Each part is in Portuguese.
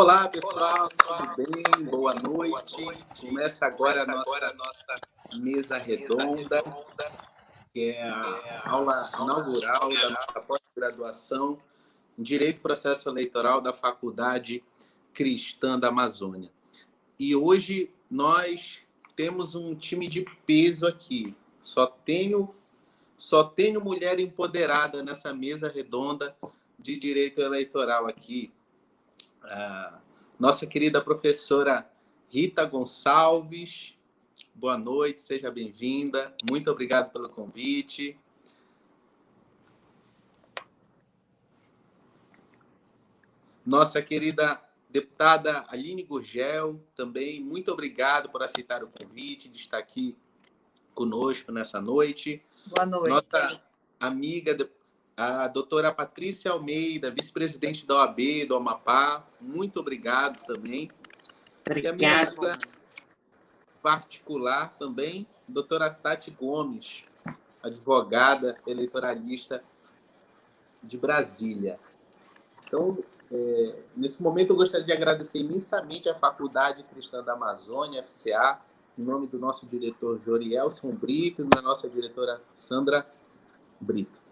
Olá, pessoal, tudo bem? Boa noite. Começa agora a nossa mesa redonda, que é a aula inaugural da nossa pós-graduação em Direito e Processo Eleitoral da Faculdade Cristã da Amazônia. E hoje nós temos um time de peso aqui. Só tenho, só tenho mulher empoderada nessa mesa redonda de direito eleitoral aqui. Ah, nossa querida professora Rita Gonçalves. Boa noite, seja bem-vinda. Muito obrigado pelo convite. Nossa querida deputada Aline Gurgel, também muito obrigado por aceitar o convite de estar aqui conosco nessa noite. Boa noite. Nossa amiga a doutora Patrícia Almeida, vice-presidente da OAB do Amapá, muito obrigado também. Obrigada. E a minha amiga particular também, doutora Tati Gomes, advogada eleitoralista de Brasília. Então, é, nesse momento, eu gostaria de agradecer imensamente à Faculdade Cristã da Amazônia, FCA, em nome do nosso diretor Jorielson Brito e da nossa diretora Sandra Brito.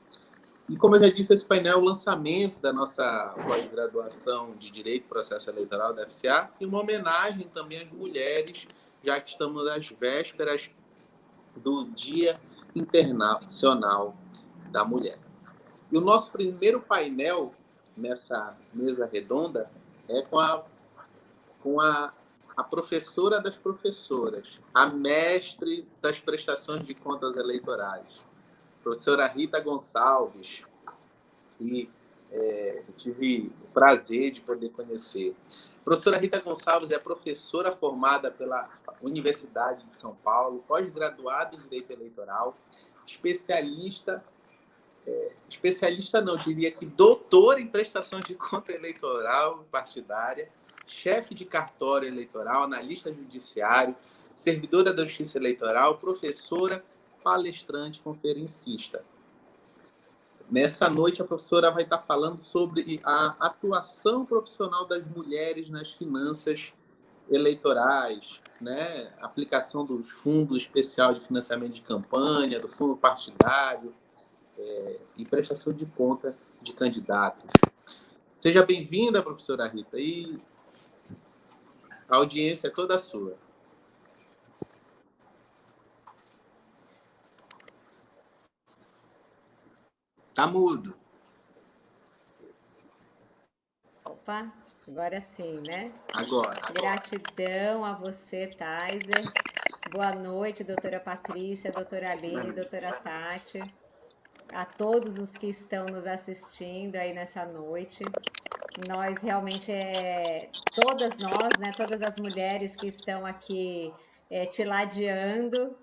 E como eu já disse, esse painel é o lançamento da nossa pós-graduação de Direito e Processo Eleitoral da FCA e uma homenagem também às mulheres, já que estamos às vésperas do Dia Internacional da Mulher. E o nosso primeiro painel nessa mesa redonda é com a, com a, a professora das professoras, a mestre das prestações de contas eleitorais, professora Rita Gonçalves, que é, eu tive o prazer de poder conhecer. A professora Rita Gonçalves é professora formada pela Universidade de São Paulo, pós-graduada em Direito Eleitoral, especialista, é, especialista não, diria que doutora em prestação de conta eleitoral partidária, chefe de cartório eleitoral, analista judiciário, servidora da Justiça Eleitoral, professora palestrante conferencista. Nessa noite, a professora vai estar falando sobre a atuação profissional das mulheres nas finanças eleitorais, né? aplicação dos fundos especial de financiamento de campanha, do fundo partidário é, e prestação de conta de candidatos. Seja bem-vinda, professora Rita, e a audiência é toda sua. Tá mudo. Opa, agora sim, né? Agora. Gratidão a você, Taiser. Boa noite, doutora Patrícia, doutora Aline, doutora Tati. A todos os que estão nos assistindo aí nessa noite. Nós realmente, é, todas nós, né, todas as mulheres que estão aqui é, te ladeando,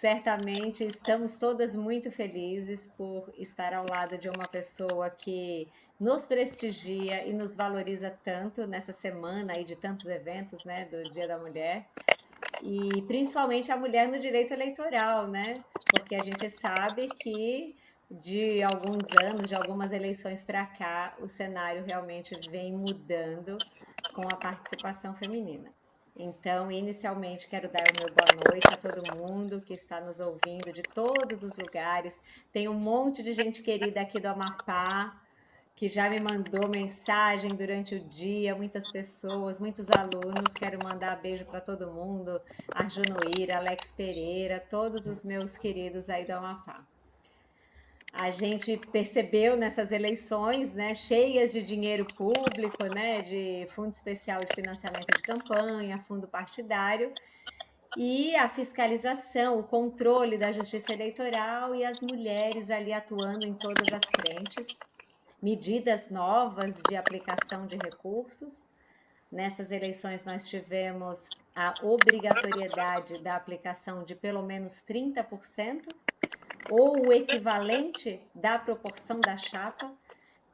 Certamente estamos todas muito felizes por estar ao lado de uma pessoa que nos prestigia e nos valoriza tanto nessa semana aí de tantos eventos, né, do Dia da Mulher. E principalmente a mulher no direito eleitoral, né? Porque a gente sabe que de alguns anos, de algumas eleições para cá, o cenário realmente vem mudando com a participação feminina. Então, inicialmente, quero dar o meu boa noite a todo mundo que está nos ouvindo de todos os lugares. Tem um monte de gente querida aqui do Amapá que já me mandou mensagem durante o dia, muitas pessoas, muitos alunos. Quero mandar beijo para todo mundo, a Junoíra, Alex Pereira, todos os meus queridos aí do Amapá a gente percebeu nessas eleições, né, cheias de dinheiro público, né, de fundo especial de financiamento de campanha, fundo partidário, e a fiscalização, o controle da justiça eleitoral e as mulheres ali atuando em todas as frentes, medidas novas de aplicação de recursos. Nessas eleições nós tivemos a obrigatoriedade da aplicação de pelo menos 30% ou o equivalente da proporção da chapa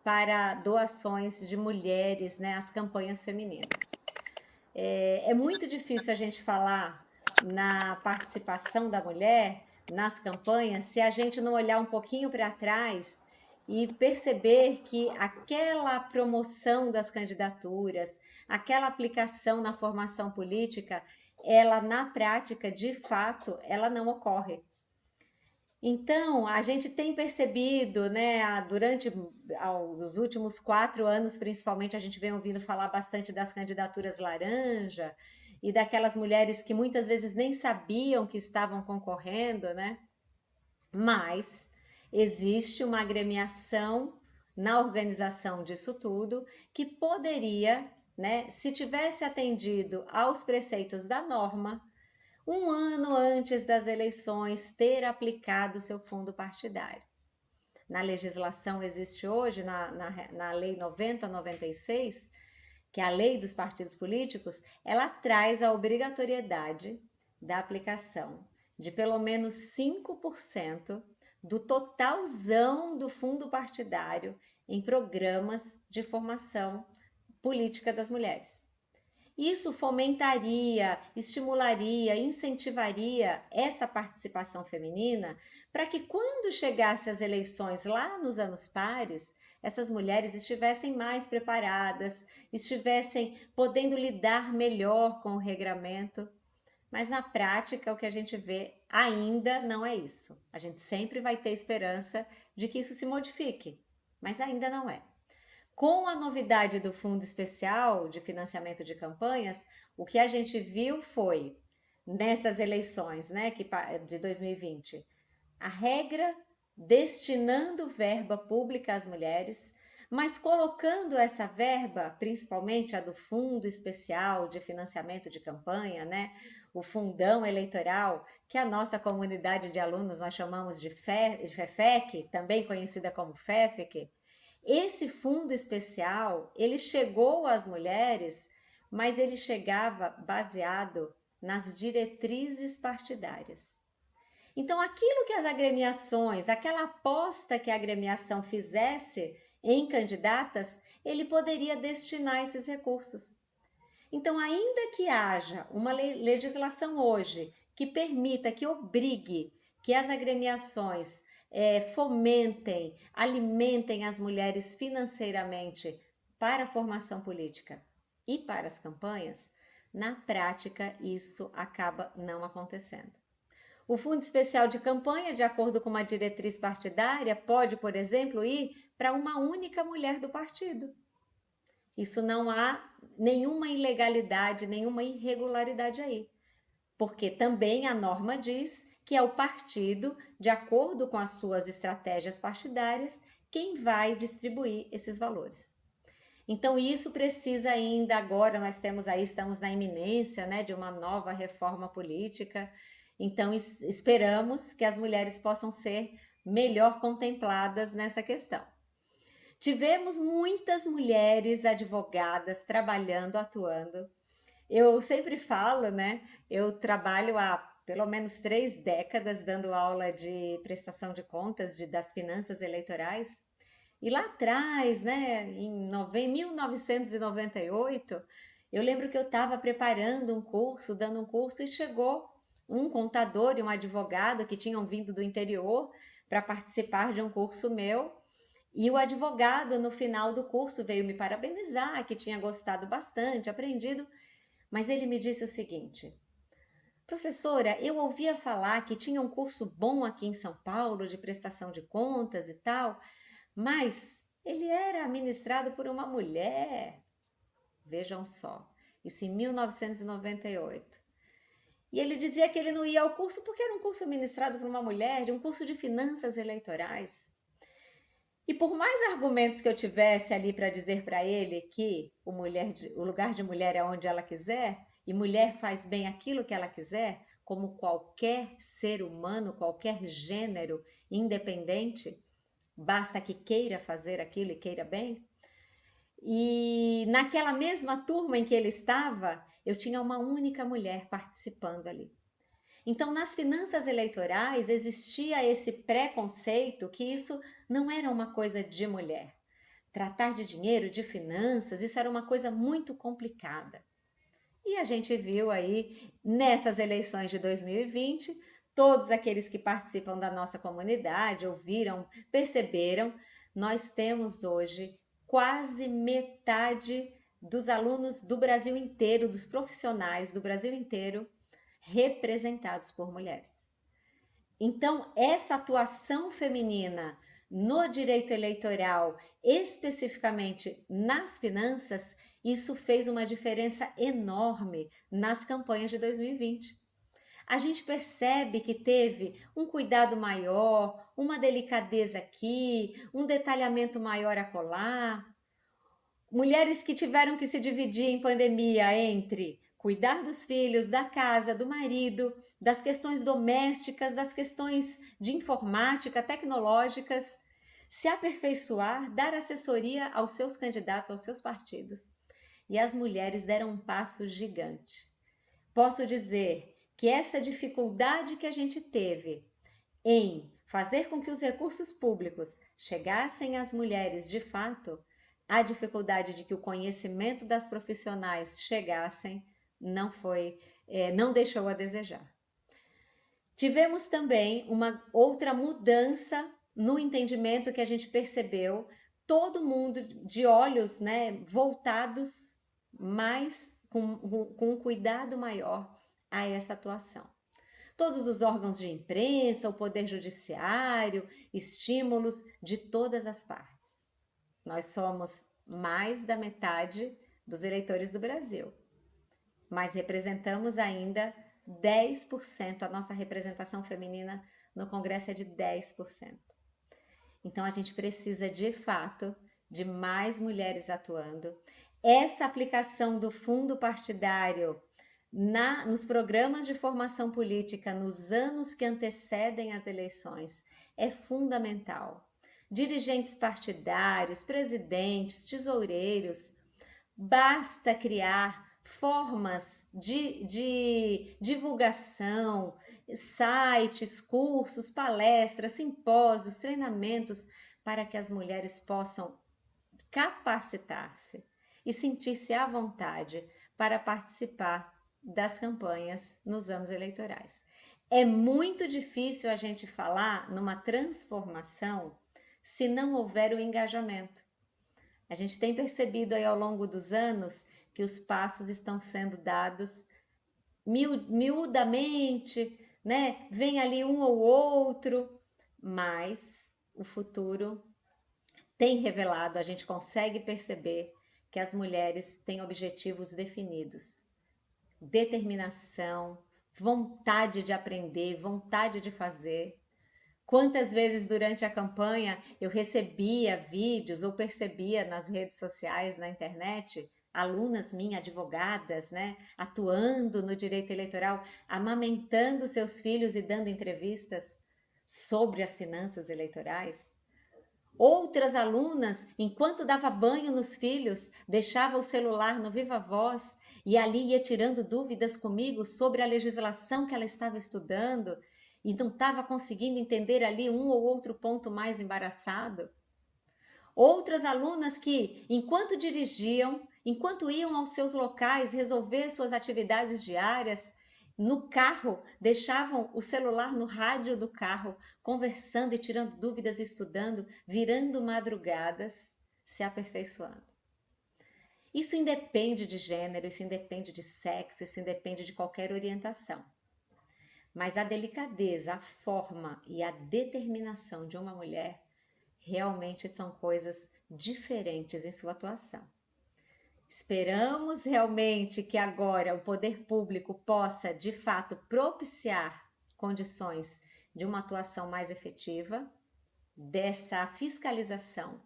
para doações de mulheres né, às campanhas femininas. É, é muito difícil a gente falar na participação da mulher nas campanhas se a gente não olhar um pouquinho para trás e perceber que aquela promoção das candidaturas, aquela aplicação na formação política, ela na prática, de fato, ela não ocorre. Então, a gente tem percebido, né, durante os últimos quatro anos, principalmente, a gente vem ouvindo falar bastante das candidaturas laranja e daquelas mulheres que muitas vezes nem sabiam que estavam concorrendo, né? Mas existe uma agremiação na organização disso tudo que poderia, né, se tivesse atendido aos preceitos da norma, um ano antes das eleições, ter aplicado seu fundo partidário. Na legislação existe hoje, na, na, na Lei 9096, que é a lei dos partidos políticos, ela traz a obrigatoriedade da aplicação de pelo menos 5% do totalzão do fundo partidário em programas de formação política das mulheres. Isso fomentaria, estimularia, incentivaria essa participação feminina para que quando chegasse as eleições lá nos anos pares, essas mulheres estivessem mais preparadas, estivessem podendo lidar melhor com o regramento mas na prática, o que a gente vê ainda não é isso. A gente sempre vai ter esperança de que isso se modifique, mas ainda não é. Com a novidade do Fundo Especial de Financiamento de Campanhas, o que a gente viu foi, nessas eleições né, que, de 2020, a regra destinando verba pública às mulheres, mas colocando essa verba, principalmente a do Fundo Especial de Financiamento de Campanha, né, o fundão eleitoral, que a nossa comunidade de alunos nós chamamos de FEFEC, também conhecida como FEFEC, esse fundo especial, ele chegou às mulheres, mas ele chegava baseado nas diretrizes partidárias. Então, aquilo que as agremiações, aquela aposta que a agremiação fizesse em candidatas, ele poderia destinar esses recursos. Então, ainda que haja uma legislação hoje que permita, que obrigue que as agremiações é, fomentem, alimentem as mulheres financeiramente para a formação política e para as campanhas, na prática isso acaba não acontecendo. O Fundo Especial de Campanha, de acordo com uma diretriz partidária, pode, por exemplo, ir para uma única mulher do partido. Isso não há nenhuma ilegalidade, nenhuma irregularidade aí. Porque também a norma diz que é o partido, de acordo com as suas estratégias partidárias, quem vai distribuir esses valores. Então, isso precisa ainda agora, nós temos aí, estamos na iminência né, de uma nova reforma política, então esperamos que as mulheres possam ser melhor contempladas nessa questão. Tivemos muitas mulheres advogadas trabalhando, atuando. Eu sempre falo, né? Eu trabalho há pelo menos três décadas dando aula de prestação de contas de, das finanças eleitorais. E lá atrás, né, em 1998, eu lembro que eu estava preparando um curso, dando um curso, e chegou um contador e um advogado que tinham vindo do interior para participar de um curso meu. E o advogado, no final do curso, veio me parabenizar, que tinha gostado bastante, aprendido, mas ele me disse o seguinte: Professora, eu ouvia falar que tinha um curso bom aqui em São Paulo de prestação de contas e tal, mas ele era ministrado por uma mulher. Vejam só, isso em 1998. E ele dizia que ele não ia ao curso porque era um curso ministrado por uma mulher, de um curso de finanças eleitorais. E por mais argumentos que eu tivesse ali para dizer para ele que o, mulher, o lugar de mulher é onde ela quiser, e mulher faz bem aquilo que ela quiser, como qualquer ser humano, qualquer gênero independente, basta que queira fazer aquilo e queira bem. E naquela mesma turma em que ele estava, eu tinha uma única mulher participando ali. Então, nas finanças eleitorais existia esse preconceito que isso não era uma coisa de mulher. Tratar de dinheiro, de finanças, isso era uma coisa muito complicada. E a gente viu aí nessas eleições de 2020, todos aqueles que participam da nossa comunidade ouviram, perceberam nós temos hoje quase metade dos alunos do Brasil inteiro, dos profissionais do Brasil inteiro, representados por mulheres. Então, essa atuação feminina no direito eleitoral, especificamente nas finanças, isso fez uma diferença enorme nas campanhas de 2020. A gente percebe que teve um cuidado maior, uma delicadeza aqui, um detalhamento maior acolá. Mulheres que tiveram que se dividir em pandemia entre cuidar dos filhos, da casa, do marido, das questões domésticas, das questões de informática, tecnológicas, se aperfeiçoar, dar assessoria aos seus candidatos, aos seus partidos. E as mulheres deram um passo gigante. Posso dizer que essa dificuldade que a gente teve em fazer com que os recursos públicos chegassem às mulheres de fato, a dificuldade de que o conhecimento das profissionais chegassem não foi, é, não deixou a desejar. Tivemos também uma outra mudança no entendimento que a gente percebeu, todo mundo de olhos né, voltados mais com, com um cuidado maior a essa atuação. Todos os órgãos de imprensa, o Poder Judiciário, estímulos de todas as partes. Nós somos mais da metade dos eleitores do Brasil mas representamos ainda 10%, a nossa representação feminina no Congresso é de 10%. Então a gente precisa de fato de mais mulheres atuando. Essa aplicação do fundo partidário na, nos programas de formação política nos anos que antecedem as eleições é fundamental. Dirigentes partidários, presidentes, tesoureiros, basta criar formas de, de divulgação, sites, cursos, palestras, simpósios, treinamentos para que as mulheres possam capacitar-se e sentir-se à vontade para participar das campanhas nos anos eleitorais. É muito difícil a gente falar numa transformação se não houver o engajamento. A gente tem percebido aí ao longo dos anos que os passos estão sendo dados miudamente, né? Vem ali um ou outro, mas o futuro tem revelado, a gente consegue perceber que as mulheres têm objetivos definidos, determinação, vontade de aprender, vontade de fazer. Quantas vezes durante a campanha eu recebia vídeos ou percebia nas redes sociais, na internet, alunas minhas, advogadas, né, atuando no direito eleitoral, amamentando seus filhos e dando entrevistas sobre as finanças eleitorais. Outras alunas, enquanto dava banho nos filhos, deixava o celular no viva voz e ali ia tirando dúvidas comigo sobre a legislação que ela estava estudando e não estava conseguindo entender ali um ou outro ponto mais embaraçado. Outras alunas que, enquanto dirigiam, enquanto iam aos seus locais resolver suas atividades diárias, no carro, deixavam o celular no rádio do carro, conversando e tirando dúvidas, estudando, virando madrugadas, se aperfeiçoando. Isso independe de gênero, isso independe de sexo, isso independe de qualquer orientação. Mas a delicadeza, a forma e a determinação de uma mulher realmente são coisas diferentes em sua atuação. Esperamos realmente que agora o poder público possa, de fato, propiciar condições de uma atuação mais efetiva, dessa fiscalização,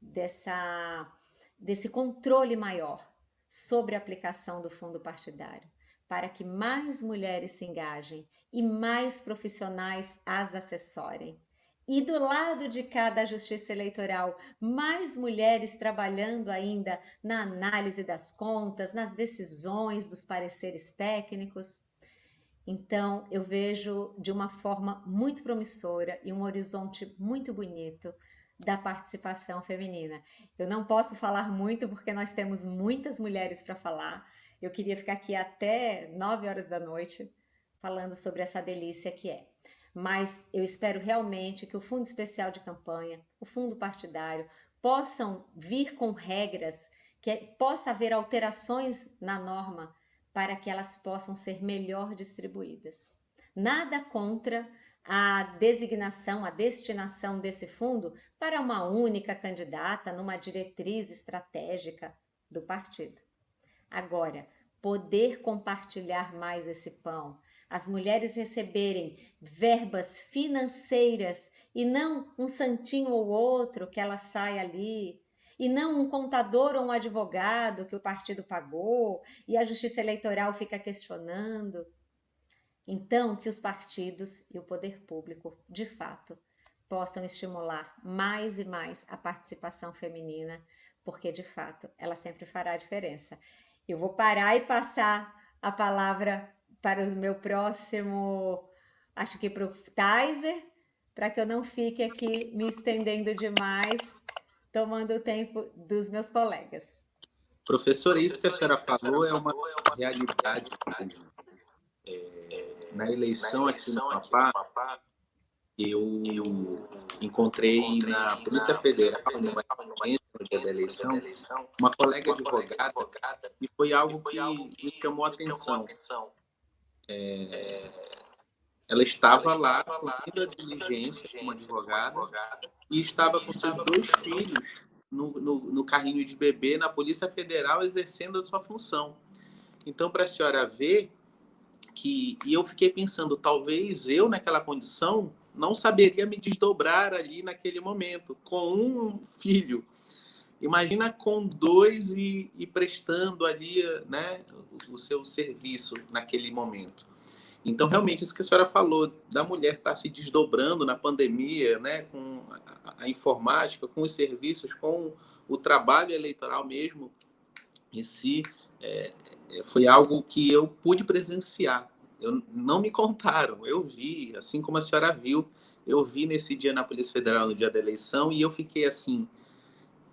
dessa, desse controle maior sobre a aplicação do fundo partidário, para que mais mulheres se engajem e mais profissionais as assessorem e do lado de cada justiça eleitoral, mais mulheres trabalhando ainda na análise das contas, nas decisões dos pareceres técnicos. Então, eu vejo de uma forma muito promissora e um horizonte muito bonito da participação feminina. Eu não posso falar muito porque nós temos muitas mulheres para falar. Eu queria ficar aqui até nove horas da noite falando sobre essa delícia que é. Mas eu espero realmente que o Fundo Especial de Campanha, o Fundo Partidário, possam vir com regras, que possa haver alterações na norma para que elas possam ser melhor distribuídas. Nada contra a designação, a destinação desse fundo para uma única candidata numa diretriz estratégica do partido. Agora, poder compartilhar mais esse pão, as mulheres receberem verbas financeiras e não um santinho ou outro que ela sai ali, e não um contador ou um advogado que o partido pagou e a justiça eleitoral fica questionando. Então, que os partidos e o poder público, de fato, possam estimular mais e mais a participação feminina, porque de fato ela sempre fará a diferença. Eu vou parar e passar a palavra para o meu próximo, acho que para o Tizer, para que eu não fique aqui me estendendo demais, tomando o tempo dos meus colegas. Professora, isso que a senhora falou é uma realidade. É, na eleição aqui no Amapá, eu encontrei na Polícia Federal, numa no dia da eleição, uma colega advogada, e foi algo que me chamou a atenção. É, ela estava lá cumprindo a diligência como advogada e estava com seus dois filhos no, no, no carrinho de bebê na Polícia Federal exercendo a sua função. Então, para a senhora ver que... E eu fiquei pensando, talvez eu, naquela condição, não saberia me desdobrar ali naquele momento, com um filho. Imagina com dois e, e prestando ali né, o, o seu serviço naquele momento. Então, realmente, isso que a senhora falou, da mulher estar tá se desdobrando na pandemia, né, com a, a informática, com os serviços, com o trabalho eleitoral mesmo em si, é, é, foi algo que eu pude presenciar. Eu, não me contaram, eu vi, assim como a senhora viu, eu vi nesse dia na Polícia Federal, no dia da eleição, e eu fiquei assim,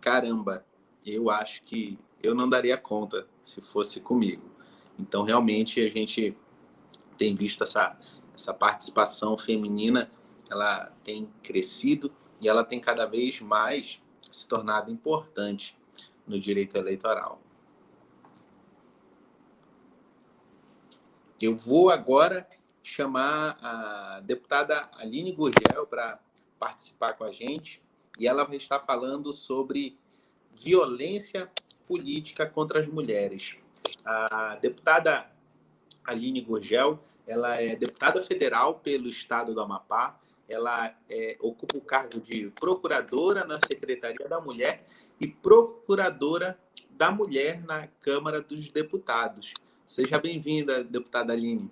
caramba, eu acho que eu não daria conta se fosse comigo. Então, realmente, a gente tem visto essa, essa participação feminina, ela tem crescido e ela tem cada vez mais se tornado importante no direito eleitoral. Eu vou agora chamar a deputada Aline Gurgel para participar com a gente e ela vai estar falando sobre violência política contra as mulheres. A deputada Aline Gurgel ela é deputada federal pelo estado do Amapá, ela é, ocupa o cargo de procuradora na Secretaria da Mulher e procuradora da Mulher na Câmara dos Deputados. Seja bem-vinda, deputada Aline.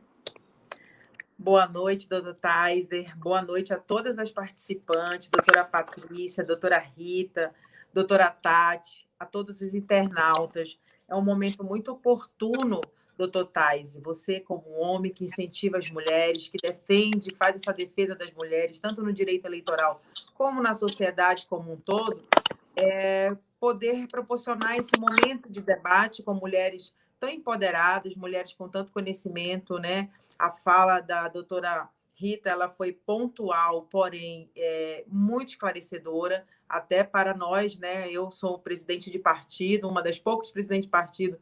Boa noite, doutor Taiser. Boa noite a todas as participantes, doutora Patrícia, doutora Rita, doutora Tati, a todos os internautas. É um momento muito oportuno doutor Taise, você como homem que incentiva as mulheres, que defende, faz essa defesa das mulheres, tanto no direito eleitoral como na sociedade como um todo, é, poder proporcionar esse momento de debate com mulheres tão empoderadas, mulheres com tanto conhecimento, né? A fala da doutora Rita, ela foi pontual, porém é, muito esclarecedora, até para nós, né? Eu sou presidente de partido, uma das poucas presidentes de partido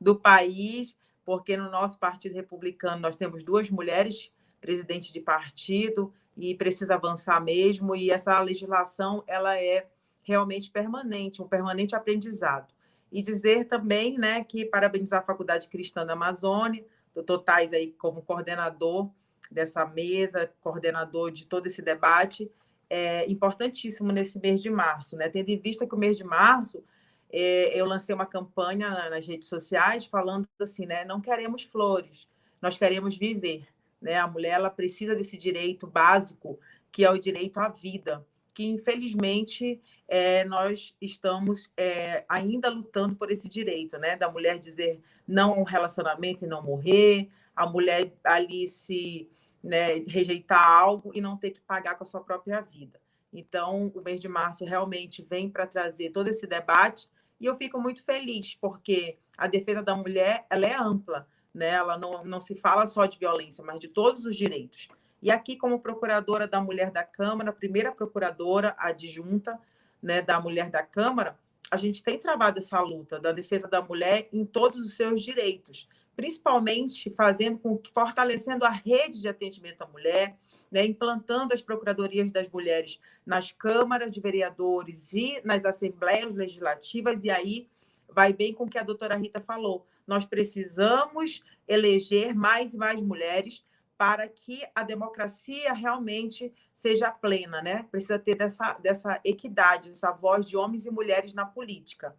do país, porque no nosso Partido Republicano nós temos duas mulheres presidentes de partido e precisa avançar mesmo, e essa legislação ela é realmente permanente, um permanente aprendizado. E dizer também né, que parabenizar a Faculdade Cristã da Amazônia, doutor Tais aí como coordenador dessa mesa, coordenador de todo esse debate, é importantíssimo nesse mês de março, né? tendo em vista que o mês de março é, eu lancei uma campanha nas redes sociais falando assim, né? Não queremos flores, nós queremos viver. Né? A mulher ela precisa desse direito básico, que é o direito à vida, que infelizmente é, nós estamos é, ainda lutando por esse direito, né? Da mulher dizer não a um relacionamento e não morrer, a mulher ali se né, rejeitar algo e não ter que pagar com a sua própria vida. Então, o mês de março realmente vem para trazer todo esse debate e eu fico muito feliz, porque a defesa da mulher ela é ampla, né? ela não, não se fala só de violência, mas de todos os direitos. E aqui, como procuradora da Mulher da Câmara, primeira procuradora adjunta né, da Mulher da Câmara, a gente tem travado essa luta da defesa da mulher em todos os seus direitos, principalmente fazendo com fortalecendo a rede de atendimento à mulher, né, implantando as procuradorias das mulheres nas câmaras de vereadores e nas assembleias legislativas e aí vai bem com o que a doutora Rita falou. Nós precisamos eleger mais e mais mulheres para que a democracia realmente seja plena, né? Precisa ter dessa, dessa equidade, essa voz de homens e mulheres na política.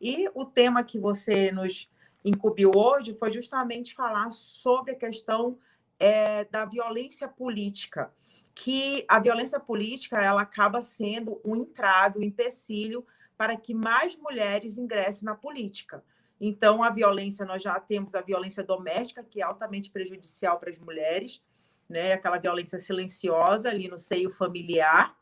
E o tema que você nos incumbiu hoje foi justamente falar sobre a questão é, da violência política, que a violência política ela acaba sendo um entrave, um empecilho para que mais mulheres ingressem na política. Então, a violência, nós já temos a violência doméstica, que é altamente prejudicial para as mulheres, né? aquela violência silenciosa ali no seio familiar.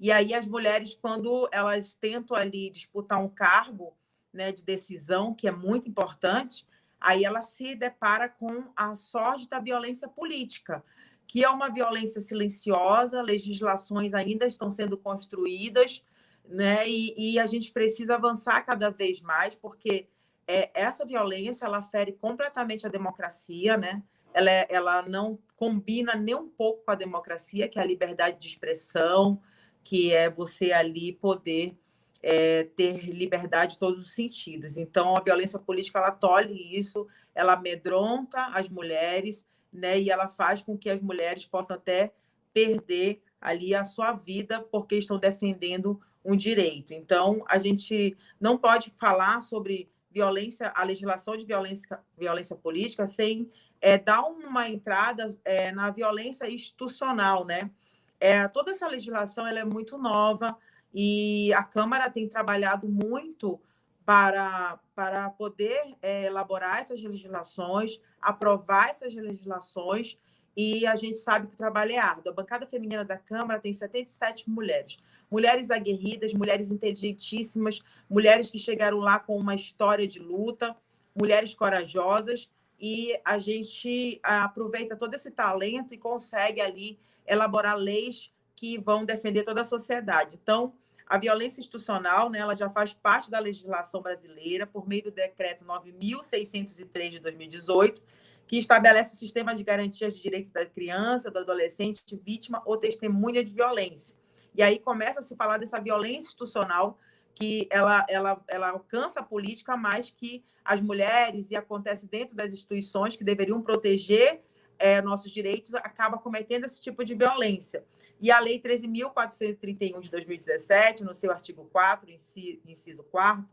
E aí, as mulheres, quando elas tentam ali disputar um cargo né, de decisão, que é muito importante, aí ela se depara com a sorte da violência política, que é uma violência silenciosa, legislações ainda estão sendo construídas, né? E, e, a gente precisa avançar cada vez mais, porque é, essa violência ela fere completamente a democracia, né? Ela, é, ela não combina nem um pouco com a democracia, que é a liberdade de expressão, que é você ali poder é, ter liberdade em todos os sentidos. Então, a violência política ela tolhe isso, ela amedronta as mulheres, né? E ela faz com que as mulheres possam até perder ali a sua vida porque estão defendendo um direito. Então, a gente não pode falar sobre violência, a legislação de violência, violência política sem é, dar uma entrada é, na violência institucional, né? É, toda essa legislação ela é muito nova e a Câmara tem trabalhado muito para, para poder é, elaborar essas legislações, aprovar essas legislações, e a gente sabe que o trabalho é árduo. A bancada feminina da Câmara tem 77 mulheres mulheres aguerridas, mulheres inteligentíssimas, mulheres que chegaram lá com uma história de luta, mulheres corajosas, e a gente aproveita todo esse talento e consegue ali elaborar leis que vão defender toda a sociedade. Então, a violência institucional, né, ela já faz parte da legislação brasileira por meio do decreto 9603 de 2018, que estabelece o sistema de garantias de direitos da criança, do adolescente, vítima ou testemunha de violência. E aí começa a se falar dessa violência institucional que ela, ela, ela alcança a política mais que as mulheres e acontece dentro das instituições que deveriam proteger é, nossos direitos, acaba cometendo esse tipo de violência. E a Lei 13.431 de 2017, no seu artigo 4, inciso 4,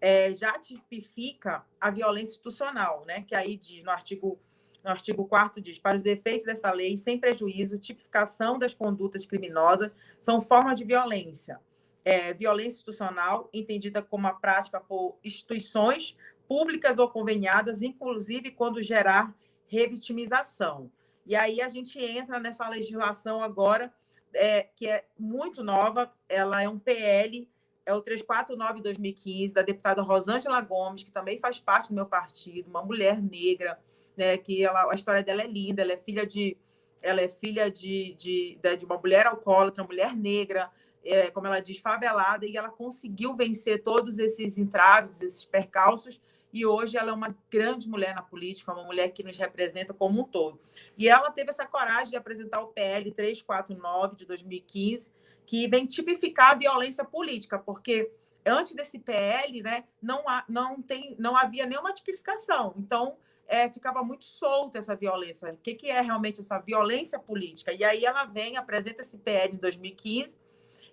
é, já tipifica a violência institucional, né? que aí diz no artigo no artigo 4 diz: para os efeitos dessa lei, sem prejuízo, tipificação das condutas criminosas são formas de violência. É, violência institucional, entendida como a prática por instituições públicas ou conveniadas, inclusive quando gerar revitimização. E aí a gente entra nessa legislação agora, é, que é muito nova, ela é um PL, é o 349-2015, da deputada Rosângela Gomes, que também faz parte do meu partido, uma mulher negra, né? Que ela, a história dela é linda, ela é filha de ela é filha de, de, de uma mulher alcoólatra, uma mulher negra, é, como ela diz, favelada, e ela conseguiu vencer todos esses entraves, esses percalços, e hoje ela é uma grande mulher na política, uma mulher que nos representa como um todo. E ela teve essa coragem de apresentar o PL 349 de 2015, que vem tipificar a violência política, porque antes desse PL, né, não, há, não, tem, não havia nenhuma tipificação. Então, é, ficava muito solta essa violência. O que, que é realmente essa violência política? E aí ela vem, apresenta esse PL em 2015,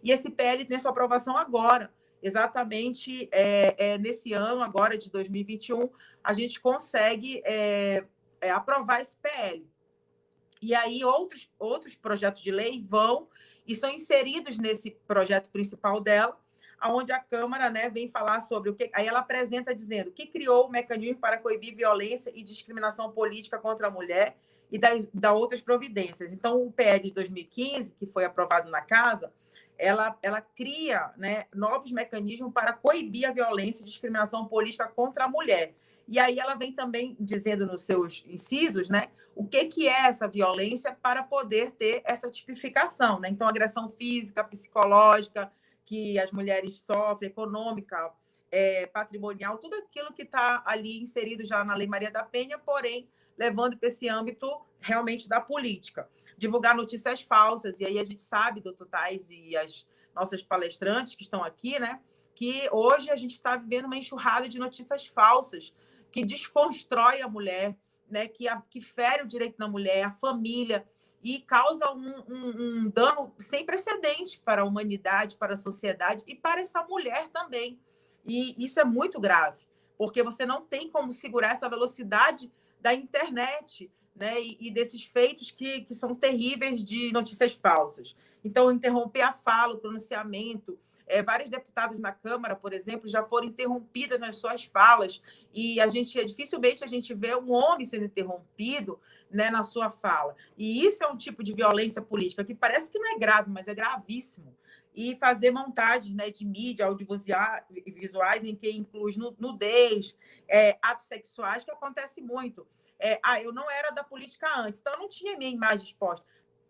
e esse PL tem sua aprovação agora. Exatamente é, é, nesse ano, agora de 2021, a gente consegue é, é aprovar esse PL. E aí outros, outros projetos de lei vão e são inseridos nesse projeto principal dela, onde a Câmara né, vem falar sobre o que. Aí ela apresenta dizendo que criou o mecanismo para coibir violência e discriminação política contra a mulher e da, da outras providências. Então, o PL de 2015, que foi aprovado na Casa, ela, ela cria né, novos mecanismos para coibir a violência e discriminação política contra a mulher. E aí ela vem também dizendo nos seus incisos, né, o que, que é essa violência para poder ter essa tipificação, né? Então, agressão física, psicológica, que as mulheres sofrem, econômica, é, patrimonial, tudo aquilo que está ali inserido já na Lei Maria da Penha, porém levando para esse âmbito realmente da política. Divulgar notícias falsas, e aí a gente sabe, doutor Tais e as nossas palestrantes que estão aqui, né, que hoje a gente está vivendo uma enxurrada de notícias falsas que desconstrói a mulher, né, que, a, que fere o direito da mulher, a família, e causa um, um, um dano sem precedentes para a humanidade, para a sociedade e para essa mulher também. E isso é muito grave, porque você não tem como segurar essa velocidade da internet né, e, e, desses feitos que, que são terríveis de notícias falsas. Então, interromper a fala, o pronunciamento. É, vários deputados na Câmara, por exemplo, já foram interrompidas nas suas falas e a gente dificilmente a gente vê um homem sendo interrompido né, na sua fala. E isso é um tipo de violência política que parece que não é grave, mas é gravíssimo e fazer montagens né, de mídia audiovisuais em que inclui nudez, é, atos sexuais, que acontece muito. É, ah, eu não era da política antes, então eu não tinha minha imagem exposta.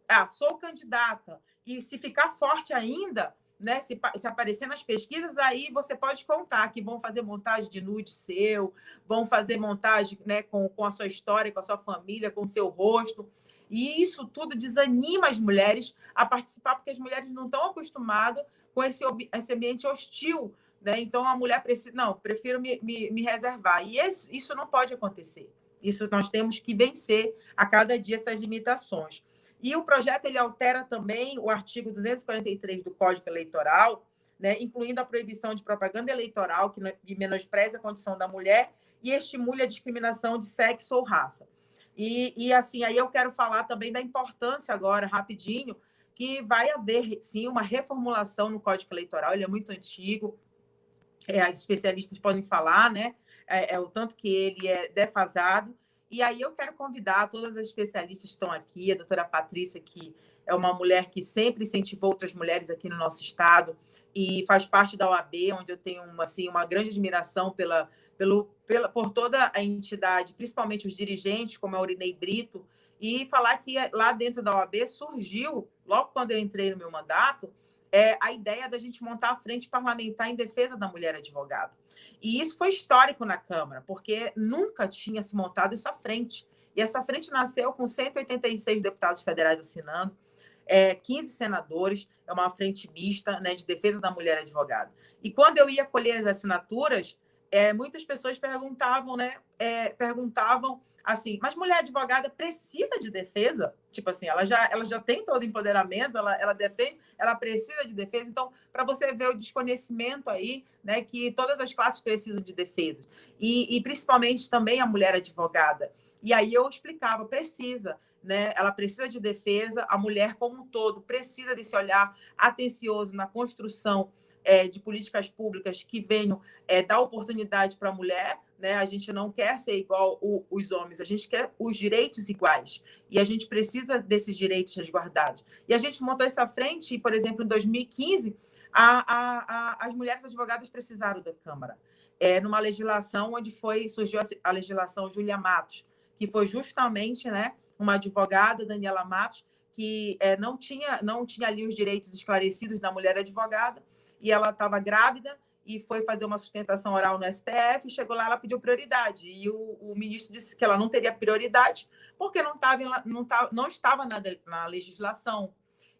Ah, sou candidata. E se ficar forte ainda, né, se, se aparecer nas pesquisas, aí você pode contar que vão fazer montagem de nude seu, vão fazer montagem né, com, com a sua história, com a sua família, com o seu rosto. E isso tudo desanima as mulheres a participar, porque as mulheres não estão acostumadas com esse, esse ambiente hostil. Né? Então, a mulher precisa, não, prefiro me, me, me reservar. E esse, isso não pode acontecer. Isso nós temos que vencer a cada dia essas limitações. E o projeto ele altera também o artigo 243 do Código Eleitoral, né, incluindo a proibição de propaganda eleitoral que menospreza a condição da mulher e estimule a discriminação de sexo ou raça. E, e assim, aí eu quero falar também da importância agora, rapidinho, que vai haver, sim, uma reformulação no Código Eleitoral, ele é muito antigo, é, as especialistas podem falar, né? É, é, o tanto que ele é defasado. E aí eu quero convidar todas as especialistas que estão aqui, a doutora Patrícia, que é uma mulher que sempre incentivou outras mulheres aqui no nosso estado e faz parte da OAB, onde eu tenho uma, assim, uma grande admiração pela, pelo, pela, por toda a entidade, principalmente os dirigentes, como a Urinei Brito, e falar que lá dentro da OAB surgiu, logo quando eu entrei no meu mandato, é, a ideia da gente montar a frente parlamentar em defesa da mulher advogada. E isso foi histórico na Câmara, porque nunca tinha se montado essa frente. E essa frente nasceu com 186 deputados federais assinando, é, 15 senadores, é uma frente mista né, de defesa da mulher advogada. E quando eu ia colher as assinaturas, é, muitas pessoas perguntavam, né? É, perguntavam assim, mas mulher advogada precisa de defesa? Tipo assim, ela já, ela já tem todo o empoderamento, ela, ela defende, ela precisa de defesa. Então, para você ver o desconhecimento aí, né, que todas as classes precisam de defesa. E, e principalmente também a mulher advogada. E aí eu explicava, precisa. Né? Ela precisa de defesa, a mulher como um todo precisa desse olhar atencioso na construção é, de políticas públicas que venham é, dar oportunidade para a mulher. Né? A gente não quer ser igual o, os homens, a gente quer os direitos iguais. E a gente precisa desses direitos resguardados. E a gente montou essa frente, por exemplo, em 2015, a, a, a, as mulheres advogadas precisaram da Câmara. É, numa legislação onde foi surgiu a, legislação Júlia Matos, que foi justamente né, uma advogada, Daniela Matos, que é, não, tinha, não tinha ali os direitos esclarecidos da mulher advogada, e ela estava grávida e foi fazer uma sustentação oral no STF, chegou lá, ela pediu prioridade. E o, o ministro disse que ela não teria prioridade porque não, tava, não, tava, não estava na, na legislação.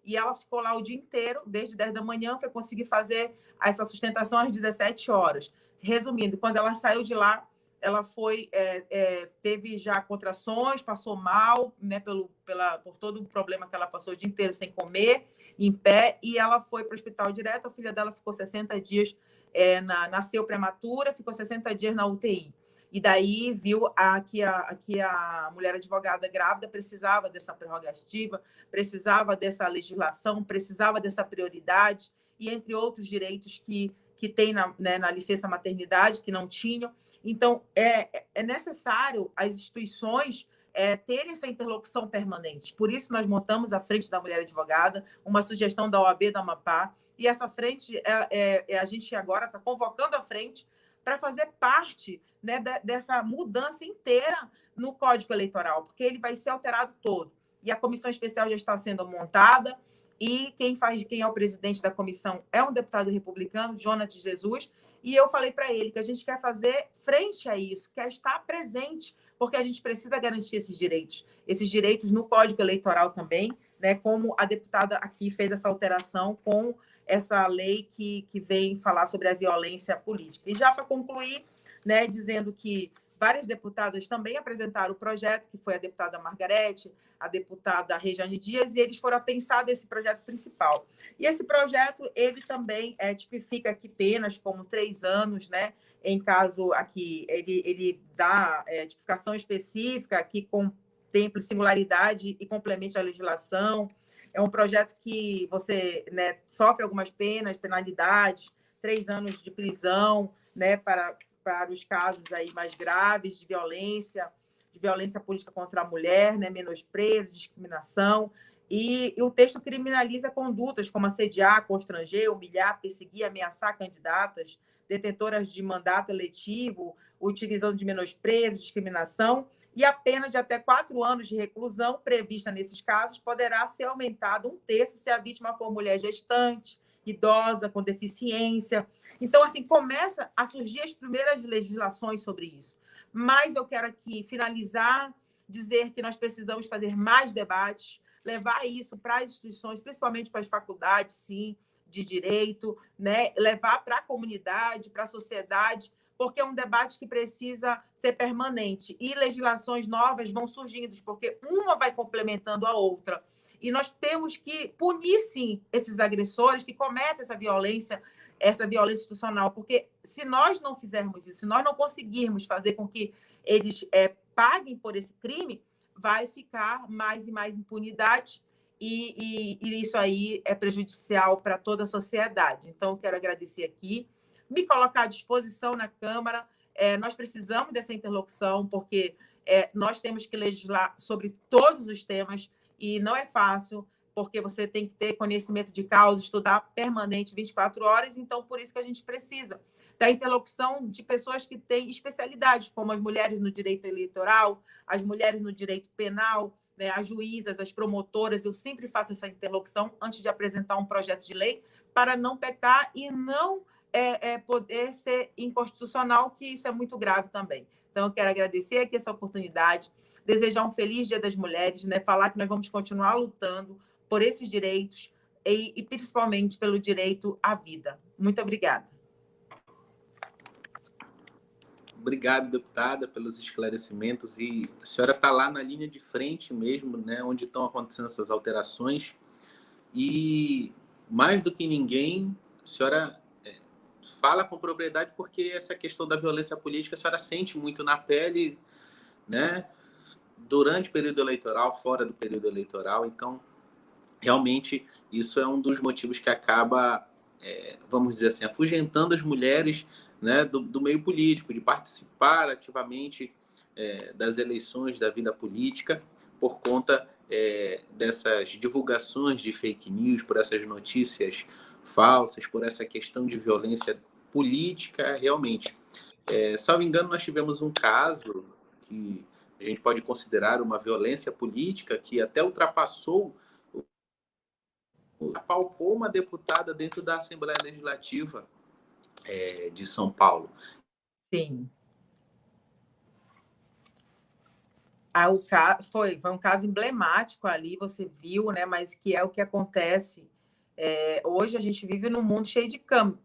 E ela ficou lá o dia inteiro, desde 10 da manhã, foi conseguir fazer essa sustentação às 17 horas. Resumindo, quando ela saiu de lá, ela foi é, é, teve já contrações, passou mal, né, pelo, pela, por todo o problema que ela passou o dia inteiro sem comer, em pé, e ela foi para o hospital direto. A filha dela ficou 60 dias, é, na, nasceu prematura, ficou 60 dias na UTI. E daí viu a, que, a, que a mulher advogada grávida precisava dessa prerrogativa, precisava dessa legislação, precisava dessa prioridade, e entre outros direitos que que tem na, né, na licença maternidade, que não tinham. Então, é, é necessário as instituições é, terem essa interlocução permanente. Por isso, nós montamos a Frente da Mulher Advogada, uma sugestão da OAB da Amapá, e essa frente, é, é, é a gente agora está convocando a frente para fazer parte né, dessa mudança inteira no Código Eleitoral, porque ele vai ser alterado todo. E a comissão especial já está sendo montada, e quem faz, quem é o presidente da comissão é um deputado republicano, Jonas Jesus, e eu falei para ele que a gente quer fazer frente a isso, quer estar presente, porque a gente precisa garantir esses direitos, esses direitos no Código Eleitoral também, né, como a deputada aqui fez essa alteração com essa lei que, que vem falar sobre a violência política. E já para concluir, né, dizendo que várias deputadas também apresentaram o projeto, que foi a deputada Margarete, a deputada Rejane Dias, e eles foram a pensar desse projeto principal. E esse projeto, ele também é, tipifica aqui penas como três anos, né? Em caso aqui, ele, ele dá é, tipificação específica que contemple singularidade e complemente a legislação. É um projeto que você né, sofre algumas penas, penalidades, três anos de prisão, né, para para os casos aí mais graves de violência, de violência política contra a mulher, né, menosprezo, discriminação. E, e, o texto criminaliza condutas como assediar, constranger, humilhar, perseguir, ameaçar candidatas, detentoras de mandato eletivo, utilizando de menosprezo, discriminação, e a pena de até quatro anos de reclusão prevista nesses casos poderá ser aumentada um terço se a vítima for mulher gestante, idosa, com deficiência, então, assim, começa a surgir as primeiras legislações sobre isso. Mas eu quero aqui finalizar, dizer que nós precisamos fazer mais debates, levar isso para as instituições, principalmente para as faculdades, sim, de direito, né? levar para a comunidade, para a sociedade, porque é um debate que precisa ser permanente. E legislações novas vão surgindo, porque uma vai complementando a outra. E nós temos que punir, sim, esses agressores que cometem essa violência essa violência institucional, porque se nós não fizermos isso, se nós não conseguirmos fazer com que eles é, paguem por esse crime, vai ficar mais e mais impunidade e, e, e isso aí é prejudicial para toda a sociedade. Então, quero agradecer aqui, me colocar à disposição na Câmara. É, nós precisamos dessa interlocução, porque é, nós temos que legislar sobre todos os temas e não é fácil porque você tem que ter conhecimento de causa, estudar permanente 24 horas, então por isso que a gente precisa da interlocução de pessoas que têm especialidades, como as mulheres no direito eleitoral, as mulheres no direito penal, né, as juízas, as promotoras. Eu sempre faço essa interlocução antes de apresentar um projeto de lei para não pecar e não é, é, poder ser inconstitucional, que isso é muito grave também. Então, eu quero agradecer aqui essa oportunidade, desejar um feliz Dia das Mulheres, né, falar que nós vamos continuar lutando por esses direitos e, e principalmente pelo direito à vida. Muito obrigada. Obrigado, deputada, pelos esclarecimentos. E a senhora está lá na linha de frente mesmo, né, onde estão acontecendo essas alterações. E mais do que ninguém, a senhora é, fala com propriedade porque essa questão da violência política a senhora sente muito na pele, né? Durante o período eleitoral, fora do período eleitoral. Então, realmente isso é um dos motivos que acaba, é, vamos dizer assim, afugentando as mulheres né, do, do meio político, de participar ativamente é, das eleições, da vida política, por conta é, dessas divulgações de fake news, por essas notícias falsas, por essa questão de violência política, realmente. É, salvo engano, nós tivemos um caso que a gente pode considerar uma violência política que até ultrapassou apalpou uma deputada dentro da Assembleia Legislativa é, de São Paulo. Sim. Ah, o caso, foi, foi um caso emblemático ali, você viu, né? Mas que é o que acontece. É, hoje a gente vive num mundo cheio de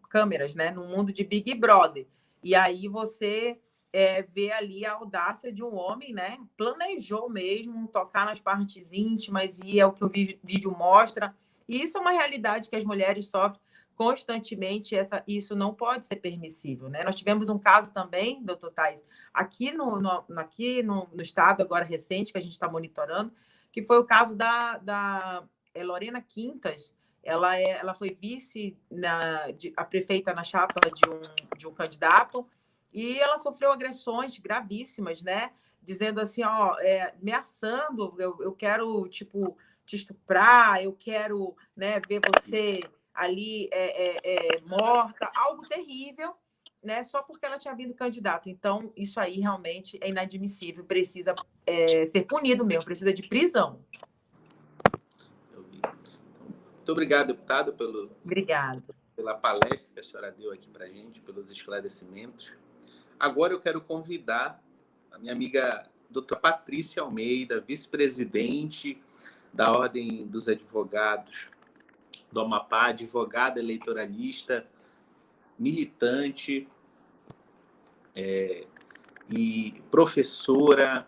câmeras, né? Num mundo de Big Brother. E aí você é, vê ali a audácia de um homem, né? Planejou mesmo tocar nas partes íntimas, e é o que o vídeo mostra e isso é uma realidade que as mulheres sofrem constantemente, essa, isso não pode ser permissível. Né? Nós tivemos um caso também, doutor Tais, aqui no, no aqui no, no, estado, agora recente, que a gente está monitorando, que foi o caso da, da é, Lorena Quintas, ela, é, ela foi vice, na, de, a prefeita na chapa de um, de um candidato, e ela sofreu agressões gravíssimas, né? Dizendo assim, ó, é, ameaçando, eu, eu quero, tipo, te estuprar, eu quero né, ver você ali é, é, é, morta, algo terrível. né, só porque ela tinha vindo candidata. Então, isso aí realmente é inadmissível, precisa é, ser punido mesmo, precisa de prisão. Muito obrigado, deputado, pelo, Obrigado. pela palestra que a senhora deu aqui para a gente, pelos esclarecimentos. Agora eu quero convidar a minha amiga doutora Patrícia Almeida, vice-presidente da Ordem dos Advogados do Amapá, advogada eleitoralista, militante é, e professora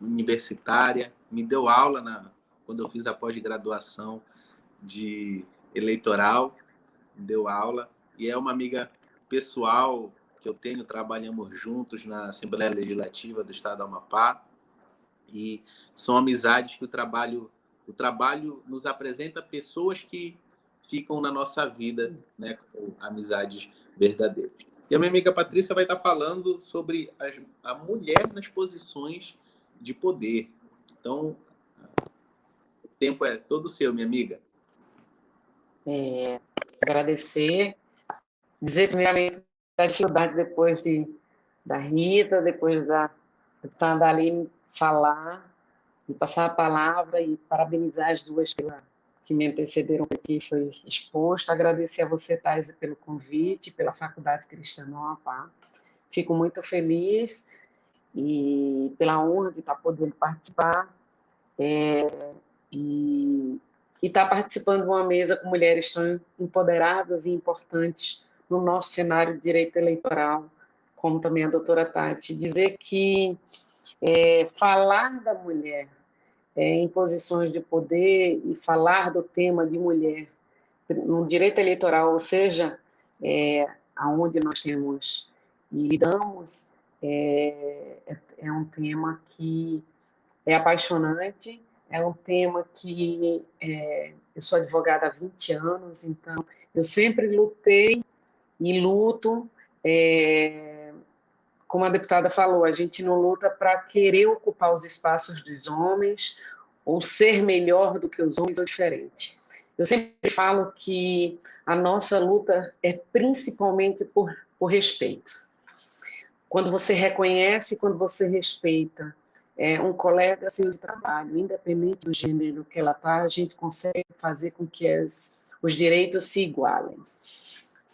universitária. Me deu aula na, quando eu fiz a pós-graduação de eleitoral, deu aula, e é uma amiga pessoal que eu tenho, trabalhamos juntos na Assembleia Legislativa do Estado do Amapá, e são amizades que o trabalho, o trabalho nos apresenta pessoas que ficam na nossa vida, né, com amizades verdadeiras. E a minha amiga Patrícia vai estar falando sobre as, a mulher nas posições de poder. Então, o tempo é todo seu, minha amiga é, agradecer, dizer primeiramente a dificuldade depois de, da Rita, depois da deputada Aline falar, e passar a palavra e parabenizar as duas que me antecederam aqui, foi exposto. Agradecer a você, Thais, pelo convite, pela Faculdade Cristã Amapá. Fico muito feliz e pela honra de estar podendo participar. É, e estar tá participando de uma mesa com mulheres tão empoderadas e importantes no nosso cenário de direito eleitoral, como também a doutora Tati. Dizer que é, falar da mulher é, em posições de poder e falar do tema de mulher no direito eleitoral, ou seja, é, aonde nós temos e lidamos, é, é, um tema que é apaixonante, é um tema que é, eu sou advogada há 20 anos, então eu sempre lutei e luto. É, como a deputada falou, a gente não luta para querer ocupar os espaços dos homens ou ser melhor do que os homens ou diferente. Eu sempre falo que a nossa luta é principalmente por, por respeito. Quando você reconhece, quando você respeita é, um colega assim, trabalho, independente do gênero que ela está, a gente consegue fazer com que as, os direitos se igualem.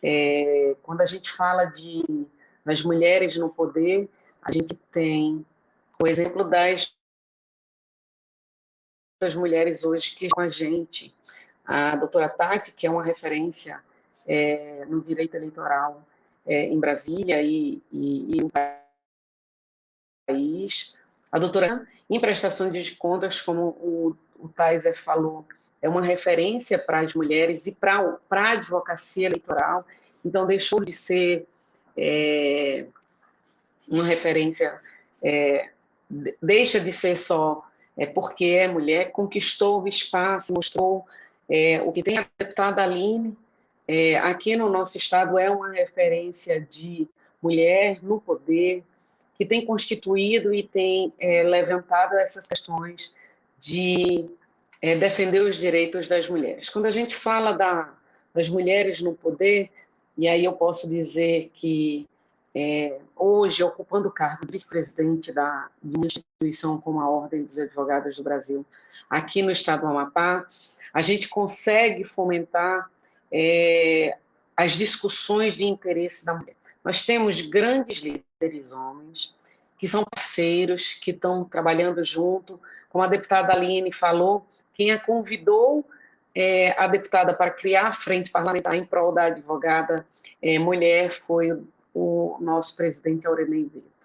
É, quando a gente fala de, das mulheres no poder, a gente tem o exemplo das, das mulheres hoje que com a gente. A doutora Tati, que é uma referência é, no direito eleitoral é, em Brasília e, e, e no país, a doutora, em prestação de contas, como o, o Taiser falou, é uma referência para as mulheres e para a advocacia eleitoral, então deixou de ser é, uma referência, é, deixa de ser só é, porque é mulher, conquistou o espaço, mostrou é, o que tem a deputada Aline, é, aqui no nosso estado é uma referência de mulher no poder, que tem constituído e tem é, levantado essas questões de é, defender os direitos das mulheres. Quando a gente fala da, das mulheres no poder, e aí eu posso dizer que é, hoje, ocupando o cargo de vice-presidente de uma instituição como a Ordem dos Advogados do Brasil, aqui no estado do Amapá, a gente consegue fomentar é, as discussões de interesse da mulher. Nós temos grandes líderes homens que são parceiros, que estão trabalhando junto. Como a deputada Aline falou, quem a convidou é, a deputada para criar a frente parlamentar em prol da advogada é, mulher foi o, nosso presidente Aurenei Brito.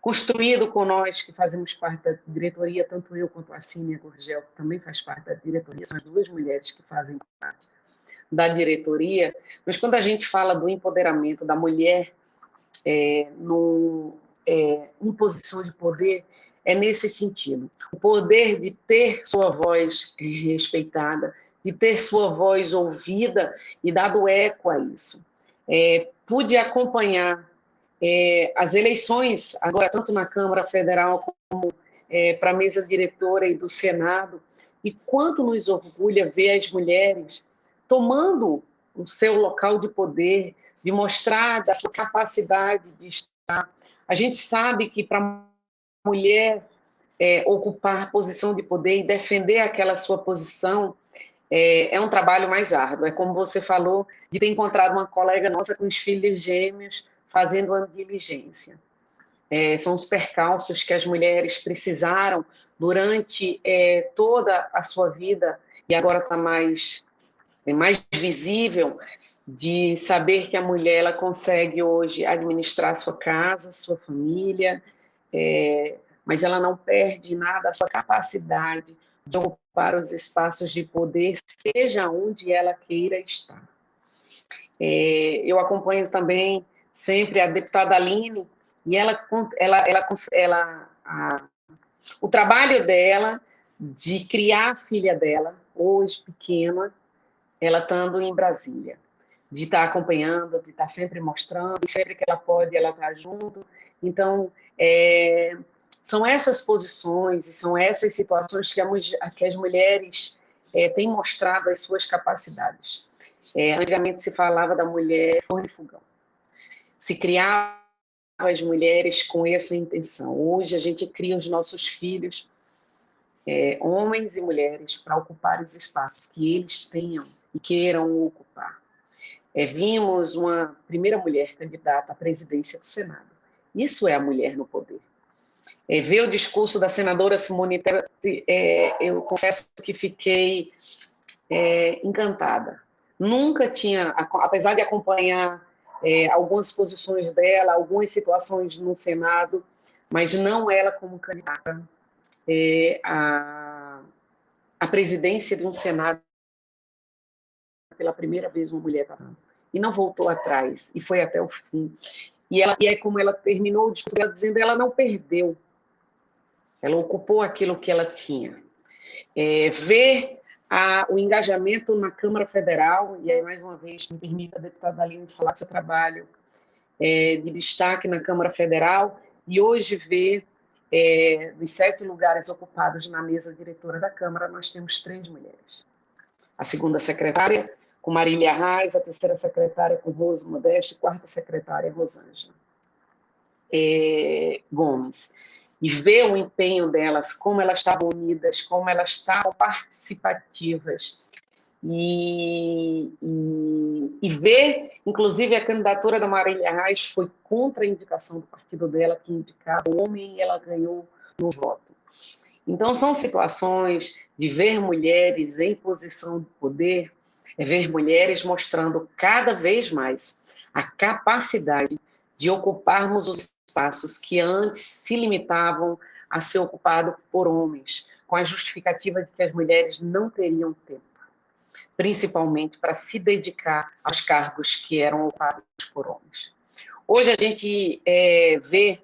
Construído com nós, que fazemos parte da diretoria, tanto eu quanto a Cínia Gurgel, que também faz parte da diretoria, são as duas mulheres que fazem parte da diretoria, mas quando a gente fala do empoderamento da mulher é, no, é, em posição de poder, é nesse sentido. O poder de ter sua voz respeitada, de ter sua voz ouvida e dado eco a isso. É, pude acompanhar é, as eleições, agora tanto na Câmara Federal como é, para a mesa diretora e do Senado, e quanto nos orgulha ver as mulheres tomando o seu local de poder, de mostrar da sua capacidade de estar. A gente sabe que para a mulher é, ocupar posição de poder e defender aquela sua posição é, é, um trabalho mais árduo. É como você falou, de ter encontrado uma colega nossa com os filhos gêmeos fazendo uma diligência. É, são os percalços que as mulheres precisaram durante é, toda a sua vida, e agora está mais, é mais visível, de saber que a mulher ela consegue hoje administrar sua casa, sua família, é, mas ela não perde nada a sua capacidade de ocupar os espaços de poder, seja onde ela queira estar. É, eu acompanho também sempre a deputada Aline, e ela, ela, ela, ela a, o trabalho dela de criar a filha dela, hoje pequena, ela estando em Brasília, de estar acompanhando, de estar sempre mostrando, sempre que ela pode, ela está junto. Então, é, são essas posições e são essas situações que, a, que as mulheres é, têm mostrado as suas capacidades. É, antigamente se falava da mulher forno e fogão. Se criava as mulheres com essa intenção. Hoje a gente cria os nossos filhos, é, homens e mulheres, para ocupar os espaços que eles tenham e queiram ocupar. É, vimos uma primeira mulher candidata à presidência do Senado. Isso é a mulher no poder. É, ver o discurso da senadora Simone Tebet, é, eu confesso que fiquei é, encantada. Nunca tinha, apesar de acompanhar é, algumas posições dela, algumas situações no Senado, mas não ela como candidata é, à, à presidência de um Senado pela primeira vez uma mulher e não voltou atrás e foi até o fim e, ela, e é como ela terminou o discurso dela dizendo ela não perdeu ela ocupou aquilo que ela tinha é, ver a, o engajamento na Câmara Federal, e aí, mais uma vez, me permita, deputada Aline, falar do seu trabalho é, de destaque na Câmara Federal, e hoje ver, é, sete lugares ocupados na mesa diretora da Câmara, nós temos três mulheres. A segunda secretária, com Marília Reis, a terceira secretária com Rose Modeste, quarta secretária, Rosângela é, Gomes e ver o empenho delas, como elas estavam unidas, como elas estavam participativas. E, e, e, ver, inclusive, a candidatura da Marília Reis foi contra a indicação do partido dela, que indicava o homem, e ela ganhou no voto. Então, são situações de ver mulheres em posição de poder, é ver mulheres mostrando cada vez mais a capacidade de ocuparmos os espaços que antes se limitavam a ser ocupado por homens, com a justificativa de que as mulheres não teriam tempo, principalmente para se dedicar aos cargos que eram ocupados por homens. Hoje a gente é, vê,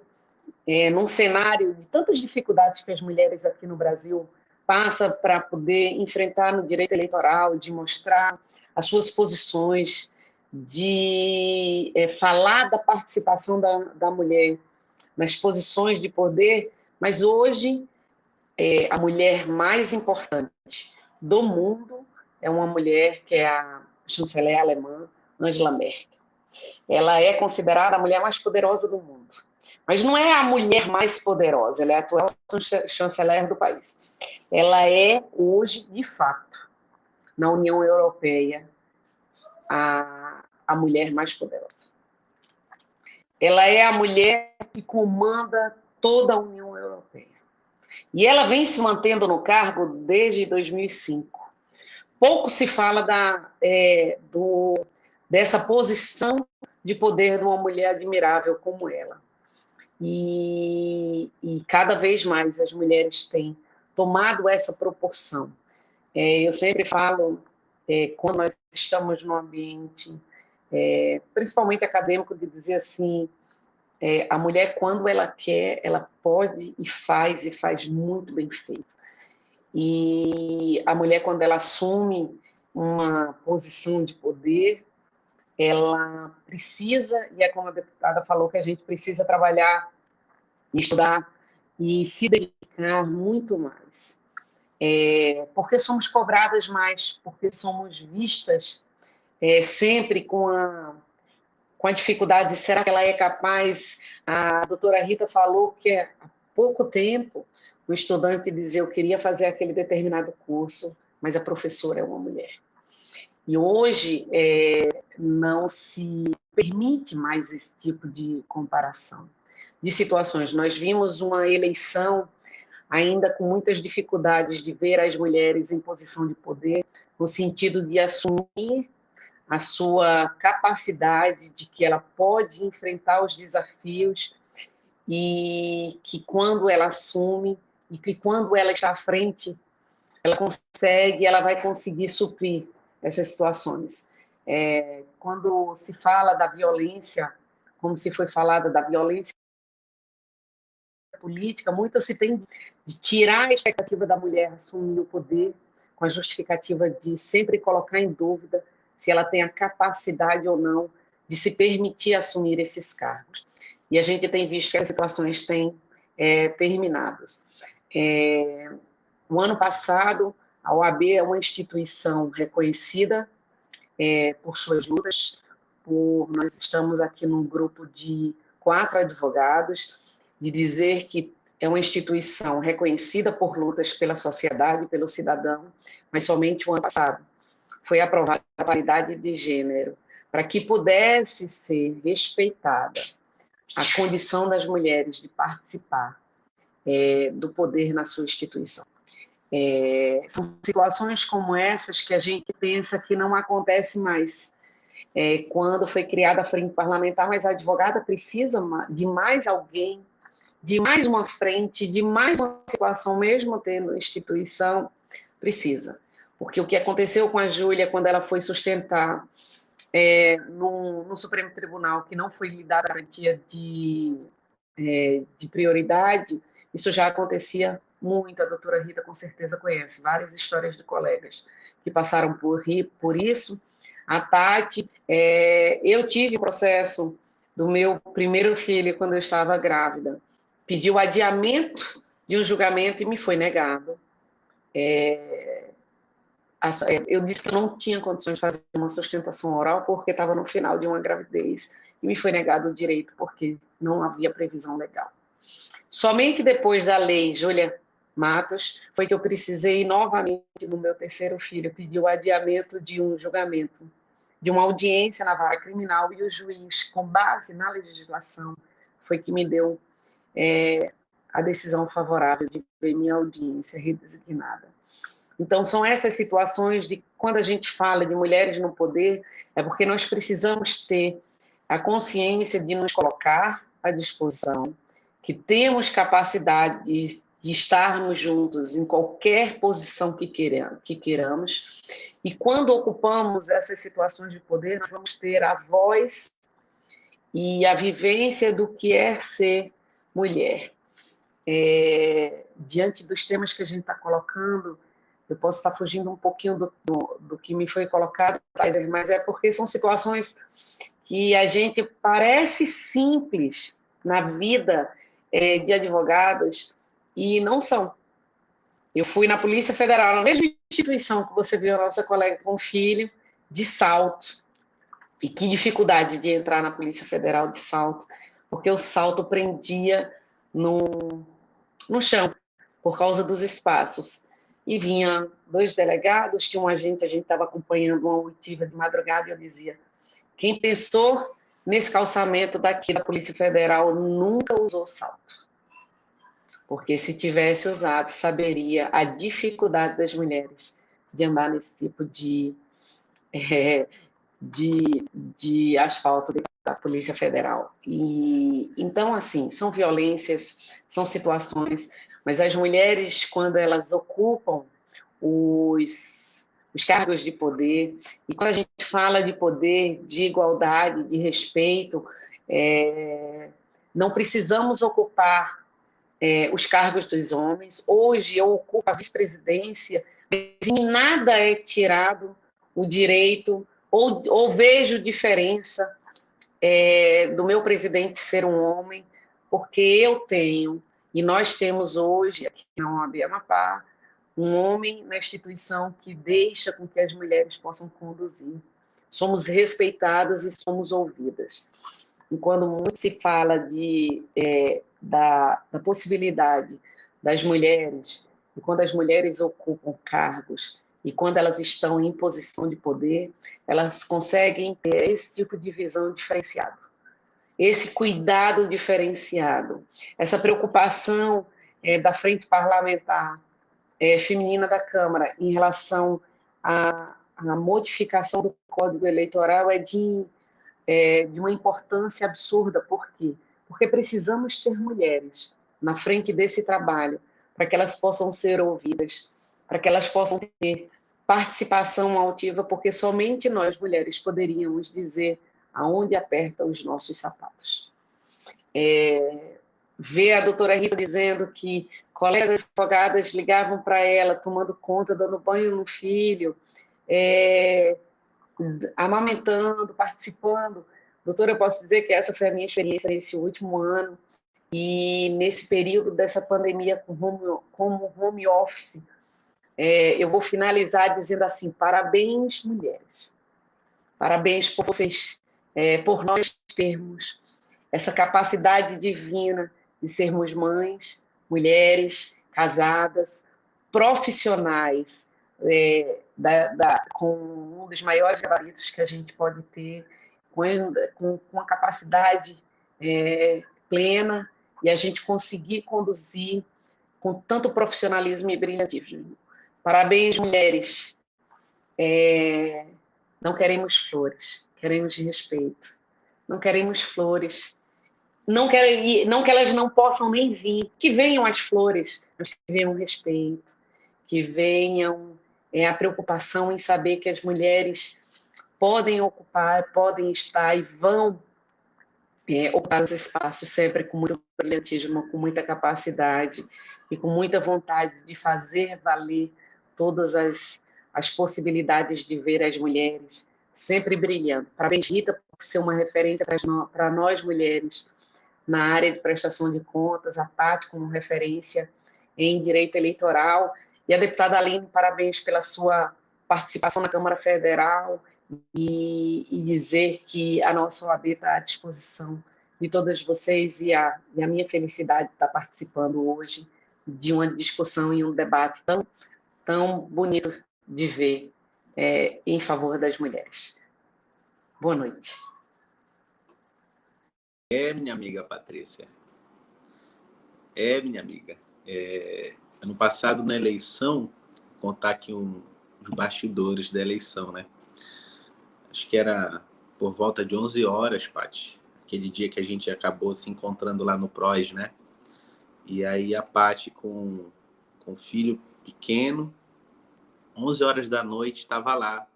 é, num cenário de tantas dificuldades que as mulheres aqui no Brasil passam para poder enfrentar no direito eleitoral, de mostrar as suas posições, de é, falar da participação da, da mulher nas posições de poder, mas hoje é, a mulher mais importante do mundo é uma mulher que é a chanceler alemã Angela Merkel. Ela é considerada a mulher mais poderosa do mundo. Mas não é a mulher mais poderosa, ela é a atual chanceler do país. Ela é hoje, de fato, na União Europeia, a, a mulher mais poderosa. Ela é a mulher que comanda toda a União Europeia. E ela vem se mantendo no cargo desde 2005. Pouco se fala da, é, do, dessa posição de poder de uma mulher admirável como ela. E, e cada vez mais as mulheres têm tomado essa proporção. É, eu sempre falo, é, quando nós estamos num ambiente é, principalmente acadêmico, de dizer assim, é, a mulher, quando ela quer, ela pode e faz, e faz muito bem feito. E a mulher, quando ela assume uma posição de poder, ela precisa, e é como a deputada falou, que a gente precisa trabalhar, estudar e se dedicar muito mais. É, porque somos cobradas mais, porque somos vistas é, sempre com a, com a dificuldade, será que ela é capaz? A doutora Rita falou que há pouco tempo um estudante dizia eu queria fazer aquele determinado curso, mas a professora é uma mulher. E hoje é, não se permite mais esse tipo de comparação de situações. Nós vimos uma eleição ainda com muitas dificuldades de ver as mulheres em posição de poder, no sentido de assumir a sua capacidade de que ela pode enfrentar os desafios e que quando ela assume e que quando ela está à frente, ela consegue, ela vai conseguir suprir essas situações. É, quando se fala da violência, como se foi falada da violência política, muito se tem de tirar a expectativa da mulher assumir o poder com a justificativa de sempre colocar em dúvida se ela tem a capacidade ou não de se permitir assumir esses cargos. E a gente tem visto que as situações têm é, terminado. É, o ano passado, a OAB é uma instituição reconhecida é, por suas lutas. Por, nós estamos aqui num grupo de quatro advogados, de dizer que é uma instituição reconhecida por lutas pela sociedade, pelo cidadão, mas somente o ano passado foi aprovada a paridade de gênero, para que pudesse ser respeitada a condição das mulheres de participar é, do poder na sua instituição. É, são situações como essas que a gente pensa que não acontece mais. É, quando foi criada a frente parlamentar, mas a advogada precisa de mais alguém, de mais uma frente, de mais uma situação, mesmo tendo instituição, precisa. Porque o que aconteceu com a Júlia quando ela foi sustentar é, no, no, Supremo Tribunal que não foi lhe dada garantia de, é, de prioridade, isso já acontecia muito, a doutora Rita com certeza conhece, várias histórias de colegas que passaram por, por isso. A Tati, é, eu tive o processo do meu primeiro filho quando eu estava grávida, pediu adiamento de um julgamento e me foi negado. É, é, eu disse que eu não tinha condições de fazer uma sustentação oral porque estava no final de uma gravidez e me foi negado o direito porque não havia previsão legal. Somente depois da lei Júlia Matos foi que eu precisei novamente, no meu terceiro filho, pedir o adiamento de um julgamento, de uma audiência na vara criminal e o juiz, com base na legislação, foi que me deu é, a decisão favorável de ver minha audiência redesignada. Então, são essas situações de quando a gente fala de mulheres no poder, é porque nós precisamos ter a consciência de nos colocar à disposição, que temos capacidade de, estarmos juntos em qualquer posição que, queiramos, que queiramos, e quando ocupamos essas situações de poder, nós vamos ter a voz e a vivência do que é ser mulher. É, diante dos temas que a gente está colocando, eu posso estar fugindo um pouquinho do, do, do que me foi colocado, mas é porque são situações que a gente parece simples na vida é, de advogados e não são. Eu fui na Polícia Federal, na mesma instituição que você viu a nossa colega com filho, de salto. E que dificuldade de entrar na Polícia Federal de salto, porque o salto prendia no, no chão, por causa dos espaços e vinha dois delegados, tinha um agente, a gente estava acompanhando uma oitiva de madrugada, e eu dizia, quem pensou nesse calçamento daqui da Polícia Federal nunca usou salto. Porque se tivesse usado, saberia a dificuldade das mulheres de andar nesse tipo de, é, de, de asfalto da Polícia Federal. E então assim, são violências, são situações mas as mulheres, quando elas ocupam os, os cargos de poder, e quando a gente fala de poder, de igualdade, de respeito, é, não precisamos ocupar é, os cargos dos homens. Hoje eu ocupo a vice-presidência, em nada é tirado o direito, ou, ou vejo diferença é, do meu presidente ser um homem, porque eu tenho e nós temos hoje, aqui na OAB Amapá, um homem na instituição que deixa com que as mulheres possam conduzir. somos respeitadas e somos ouvidas. E quando muito se fala de, é, da, da possibilidade das mulheres, e quando as mulheres ocupam cargos e quando elas estão em posição de poder, elas conseguem ter esse tipo de visão diferenciada, esse cuidado diferenciado, essa preocupação é, da frente parlamentar é, feminina da Câmara em relação à, à, modificação do Código Eleitoral é de, é de uma importância absurda. Por quê? Porque precisamos ter mulheres na frente desse trabalho para que elas possam ser ouvidas, para que elas possam ter participação altiva, porque somente nós, mulheres, poderíamos dizer aonde aperta os nossos sapatos. É, ver a doutora Rita dizendo que colegas advogadas ligavam para ela, tomando conta, dando banho no filho, é, amamentando, participando. Doutora, eu posso dizer que essa foi a minha experiência nesse último ano, e nesse período dessa pandemia home, como home office, é, eu vou finalizar dizendo assim: parabéns, mulheres. Parabéns por vocês, é, por nós termos essa capacidade divina de sermos mães, mulheres, casadas, profissionais, é, da, da, com um dos maiores gabaritos que a gente pode ter, com, com, a capacidade é, plena e a gente conseguir conduzir com tanto profissionalismo e brilhantismo. Parabéns, mulheres. É, não queremos flores, queremos respeito. Não queremos flores. Não, quer, não que elas não possam nem vir, que venham as flores, mas que venham o respeito, que venham é, a preocupação em saber que as mulheres podem ocupar, podem estar e vão é, ocupar os espaços sempre com muito brilhantismo, com muita capacidade e com muita vontade de fazer valer todas as, as possibilidades de ver as mulheres sempre brilhando. Parabéns, Rita, por ser uma referência para nós mulheres na área de prestação de contas, a Tati como referência em direito eleitoral, e a deputada Aline, parabéns pela sua participação na Câmara Federal e, e dizer que a nossa OAB está à disposição de todas vocês e a, e a minha felicidade de estar participando hoje de uma discussão e um debate tão tão bonito de ver é, em favor das mulheres. Boa noite. É, minha amiga Patrícia. É, minha amiga. É, ano passado, na eleição, contar aqui um, os bastidores da eleição, né? Acho que era por volta de 11 horas, Paty. Aquele dia que a gente acabou se encontrando lá no PROS, né? E aí a Paty com, com o filho pequeno, 11 horas da noite, estava lá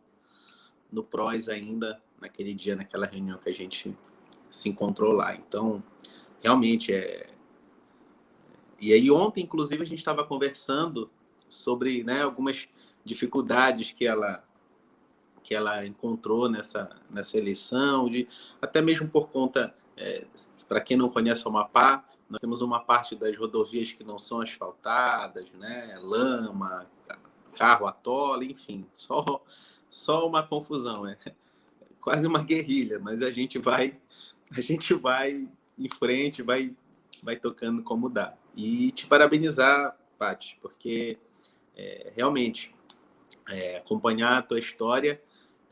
no PROS ainda, naquele dia, naquela reunião que a gente se encontrou lá. Então, realmente é. E aí, ontem, inclusive, a gente estava conversando sobre né, algumas dificuldades que ela que ela encontrou nessa nessa eleição, de até mesmo por conta é, para quem não conhece o Amapá, nós temos uma parte das rodovias que não são asfaltadas, né? Lama, carro atola, enfim, só, só uma confusão, é quase uma guerrilha, mas a gente vai, a gente vai em frente, vai, vai tocando como dá. E te parabenizar, Paty, porque é, realmente é, acompanhar a tua história,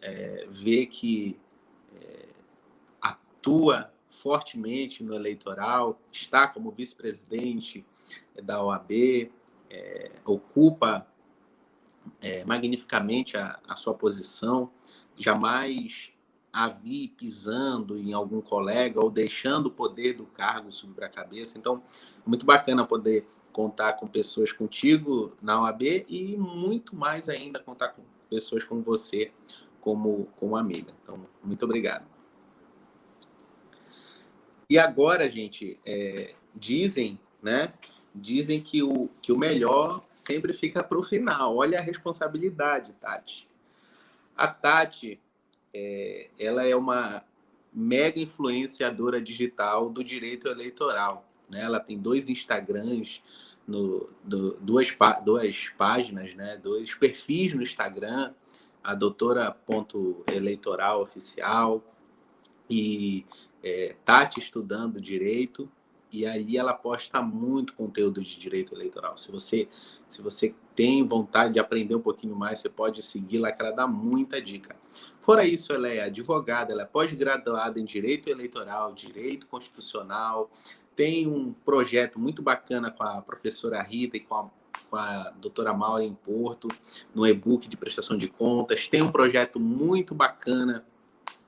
é, ver que é, atua fortemente no eleitoral, está como vice-presidente da OAB, é, ocupa é, magnificamente a, a, sua posição, jamais a vi pisando em algum colega ou deixando o poder do cargo subir a cabeça. Então, é muito bacana poder contar com pessoas contigo na OAB e muito mais ainda contar com pessoas como você como, como amiga. Então, muito obrigado. E agora, gente, é, dizem, né? Dizem que o, que o melhor sempre fica para o final. Olha a responsabilidade, Tati. A Tati, é, ela é uma mega influenciadora digital do direito eleitoral. Né? Ela tem dois Instagrams, no, do, duas, duas páginas, né? dois perfis no Instagram, a doutora ponto eleitoral oficial e é, Tati estudando direito e ali ela posta muito conteúdo de direito eleitoral. Se você, se você tem vontade de aprender um pouquinho mais, você pode seguir lá, que ela dá muita dica. Fora isso, ela é advogada, ela é pós-graduada em Direito Eleitoral, Direito Constitucional, tem um projeto muito bacana com a professora Rita e com a, com a doutora Maura em Porto, no e-book de prestação de contas, tem um projeto muito bacana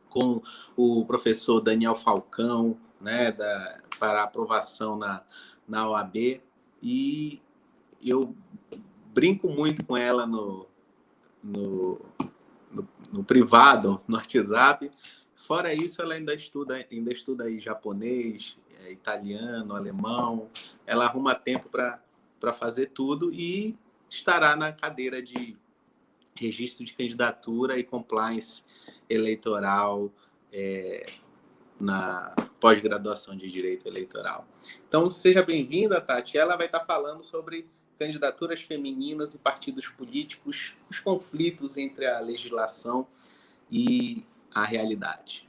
com o professor Daniel Falcão, né, da, para aprovação na, na OAB, e eu brinco muito com ela no, no, no, no privado, no WhatsApp. Fora isso, ela ainda estuda, ainda estuda aí japonês, é, italiano, alemão. Ela arruma tempo para fazer tudo e estará na cadeira de registro de candidatura e compliance eleitoral é, na pós-graduação de Direito Eleitoral. Então, seja bem-vinda, Tati. Ela vai estar falando sobre candidaturas femininas e partidos políticos, os conflitos entre a legislação e a realidade.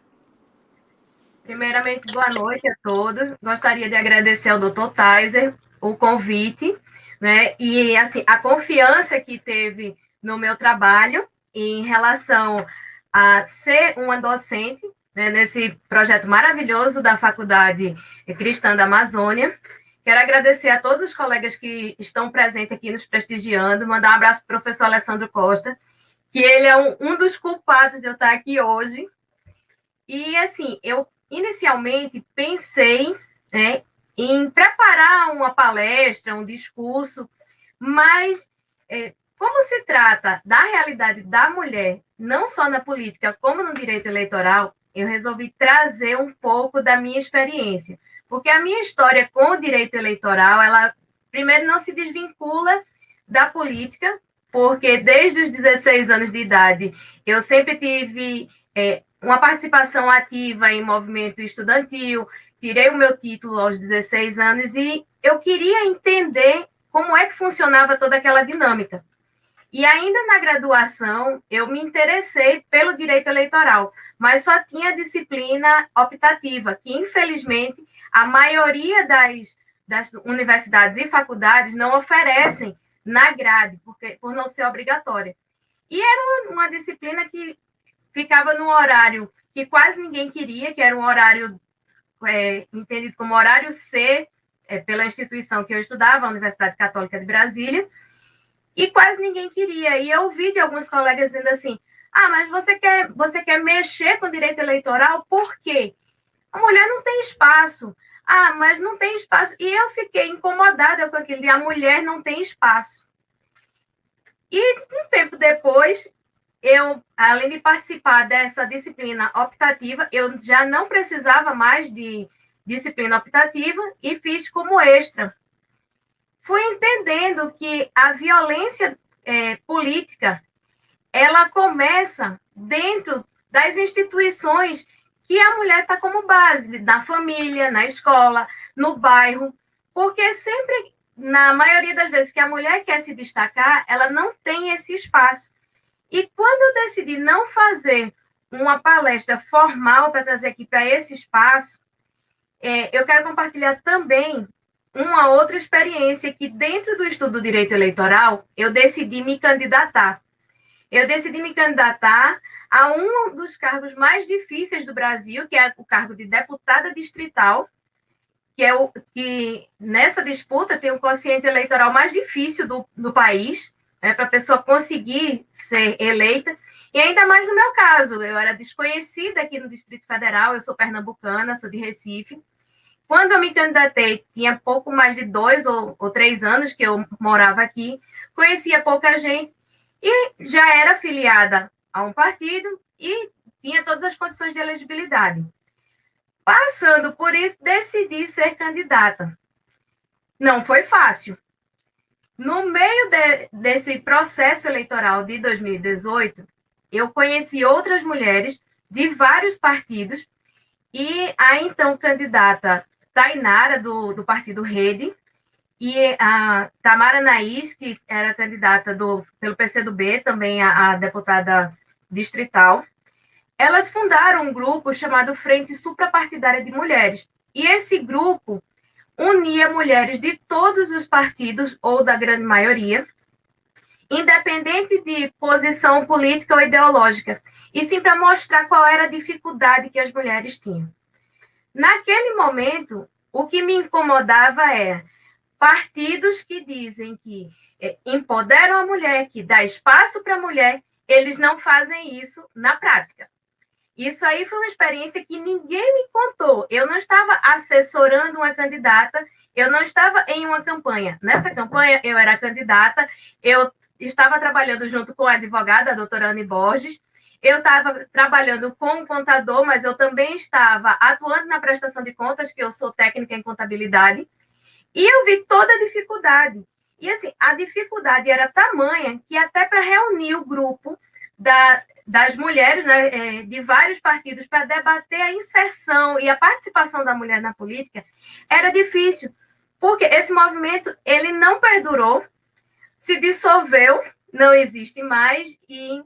Primeiramente, boa noite a todos. Gostaria de agradecer ao Dr. Taiser o convite, né? E assim, a confiança que teve no meu trabalho em relação a ser uma docente né, nesse projeto maravilhoso da Faculdade Cristã da Amazônia. Quero agradecer a todos os colegas que estão presentes aqui nos prestigiando, mandar um abraço para o professor Alessandro Costa, que ele é um, um dos culpados de eu estar aqui hoje. E, assim, eu inicialmente pensei né, em preparar uma palestra, um discurso, mas é, como se trata da realidade da mulher, não só na política, como no direito eleitoral, eu resolvi trazer um pouco da minha experiência. Porque a minha história com o direito eleitoral, ela, primeiro, não se desvincula da política, porque desde os 16 anos de idade, eu sempre tive é, uma participação ativa em movimento estudantil, tirei o meu título aos 16 anos e eu queria entender como é que funcionava toda aquela dinâmica. E ainda na graduação, eu me interessei pelo direito eleitoral, mas só tinha disciplina optativa, que infelizmente a maioria das, das universidades e faculdades não oferecem na grade, porque, por não ser obrigatória. E era uma, disciplina que ficava no horário que quase ninguém queria, que era um horário é, entendido como horário C, é, pela instituição que eu estudava, a Universidade Católica de Brasília, e quase ninguém queria. E eu ouvi de alguns colegas dizendo assim: ah, mas você quer, você quer mexer com o direito eleitoral, por quê? A mulher não tem espaço. Ah, mas não tem espaço. E eu fiquei incomodada com aquele a mulher não tem espaço. E um tempo depois, eu, além de participar dessa disciplina optativa, eu já não precisava mais de disciplina optativa e fiz como extra fui entendendo que a violência é, política ela começa dentro das instituições que a mulher está como base, na família, na escola, no bairro, porque sempre, na maioria das vezes que a mulher quer se destacar, ela não tem esse espaço. E quando eu decidi não fazer uma palestra formal para trazer aqui para esse espaço, é, eu quero compartilhar também uma outra experiência que dentro do estudo do direito eleitoral eu decidi me candidatar. Eu decidi me candidatar a um dos cargos mais difíceis do Brasil, que é o cargo de deputada distrital, que é o que nessa disputa tem o quociente eleitoral mais difícil do, do país, né, para a pessoa conseguir ser eleita. E ainda mais no meu caso, eu era desconhecida aqui no Distrito Federal, eu sou pernambucana, sou de Recife, quando eu me candidatei, tinha pouco mais de dois ou, ou três anos que eu morava aqui, conhecia pouca gente e já era filiada a um partido e tinha todas as condições de elegibilidade. Passando por isso, decidi ser candidata. Não foi fácil. No meio de, desse processo eleitoral de 2018, eu conheci outras mulheres de vários partidos e a então candidata Tainara, do, do partido Rede, e a Tamara Naís, que era candidata do, pelo PCdoB, também a, a deputada distrital, elas fundaram um grupo chamado Frente Suprapartidária de Mulheres. E esse grupo unia mulheres de todos os partidos, ou da grande maioria, independente de posição política ou ideológica, e sim para mostrar qual era a dificuldade que as mulheres tinham. Naquele momento, o que me incomodava era partidos que dizem que é, empoderam a mulher, que dá espaço para a mulher, eles não fazem isso na prática. Isso aí foi uma experiência que ninguém me contou. Eu não estava assessorando uma candidata, eu não estava em uma campanha. Nessa campanha, eu era candidata, eu estava trabalhando junto com a advogada, a doutora Anne Borges, eu estava trabalhando com um contador, mas eu também estava atuando na prestação de contas, que eu sou técnica em contabilidade. E eu vi toda a dificuldade. E assim, a dificuldade era tamanha que até para reunir o grupo da, das mulheres né, é, de vários partidos para debater a inserção e a participação da mulher na política era difícil, porque esse movimento ele não perdurou, se dissolveu, não existe mais e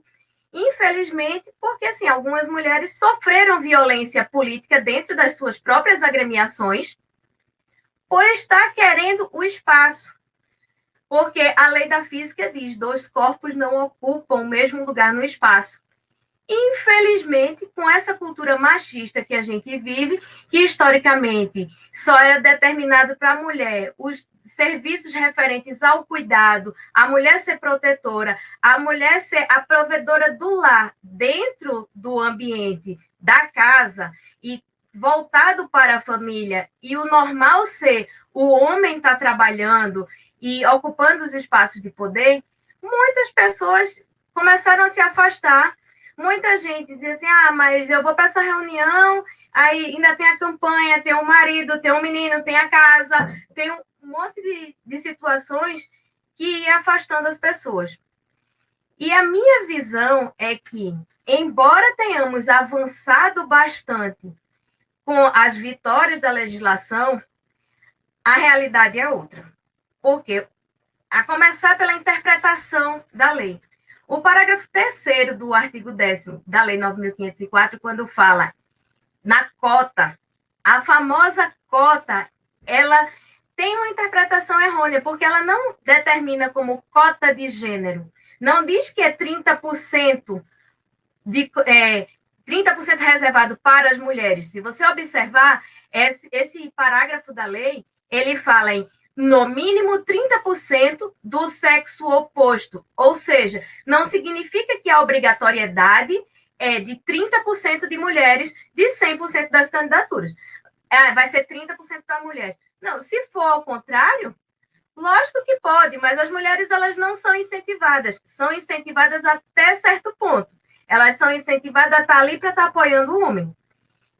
infelizmente, porque assim, algumas mulheres sofreram violência política dentro das suas próprias agremiações por estar querendo o espaço. Porque a lei da física diz: dois corpos não ocupam o mesmo lugar no espaço. Infelizmente, com essa cultura machista que a gente vive, que historicamente só é determinado para a mulher os serviços referentes ao cuidado, a mulher ser protetora, a mulher ser a provedora do lar dentro do ambiente da casa e voltado para a família e o normal ser o homem estar tá trabalhando e ocupando os espaços de poder, muitas pessoas começaram a se afastar. Muita gente diz assim: ah, mas eu vou para essa reunião, aí ainda tem a campanha, tem o marido, tem o menino, tem a casa, tem um monte de, de situações que ia afastando as pessoas. E a minha visão é que, embora tenhamos avançado bastante com as vitórias da legislação, a realidade é outra. Porque, a começar pela interpretação da lei. O parágrafo terceiro do artigo 10 da Lei 9.504, quando fala na cota, a famosa cota, ela tem uma interpretação errônea, porque ela não determina como cota de gênero. Não diz que é 30% de, é, 30% reservado para as mulheres. Se você observar, esse, esse parágrafo da lei, ele fala em no mínimo 30% do sexo oposto. Ou seja, não significa que a obrigatoriedade é de 30% de mulheres de 100% das candidaturas. É, vai ser 30% para mulheres. Não, se for ao contrário, lógico que pode, mas as mulheres elas não são incentivadas. São incentivadas até certo ponto elas são incentivadas a estar ali para estar apoiando o homem.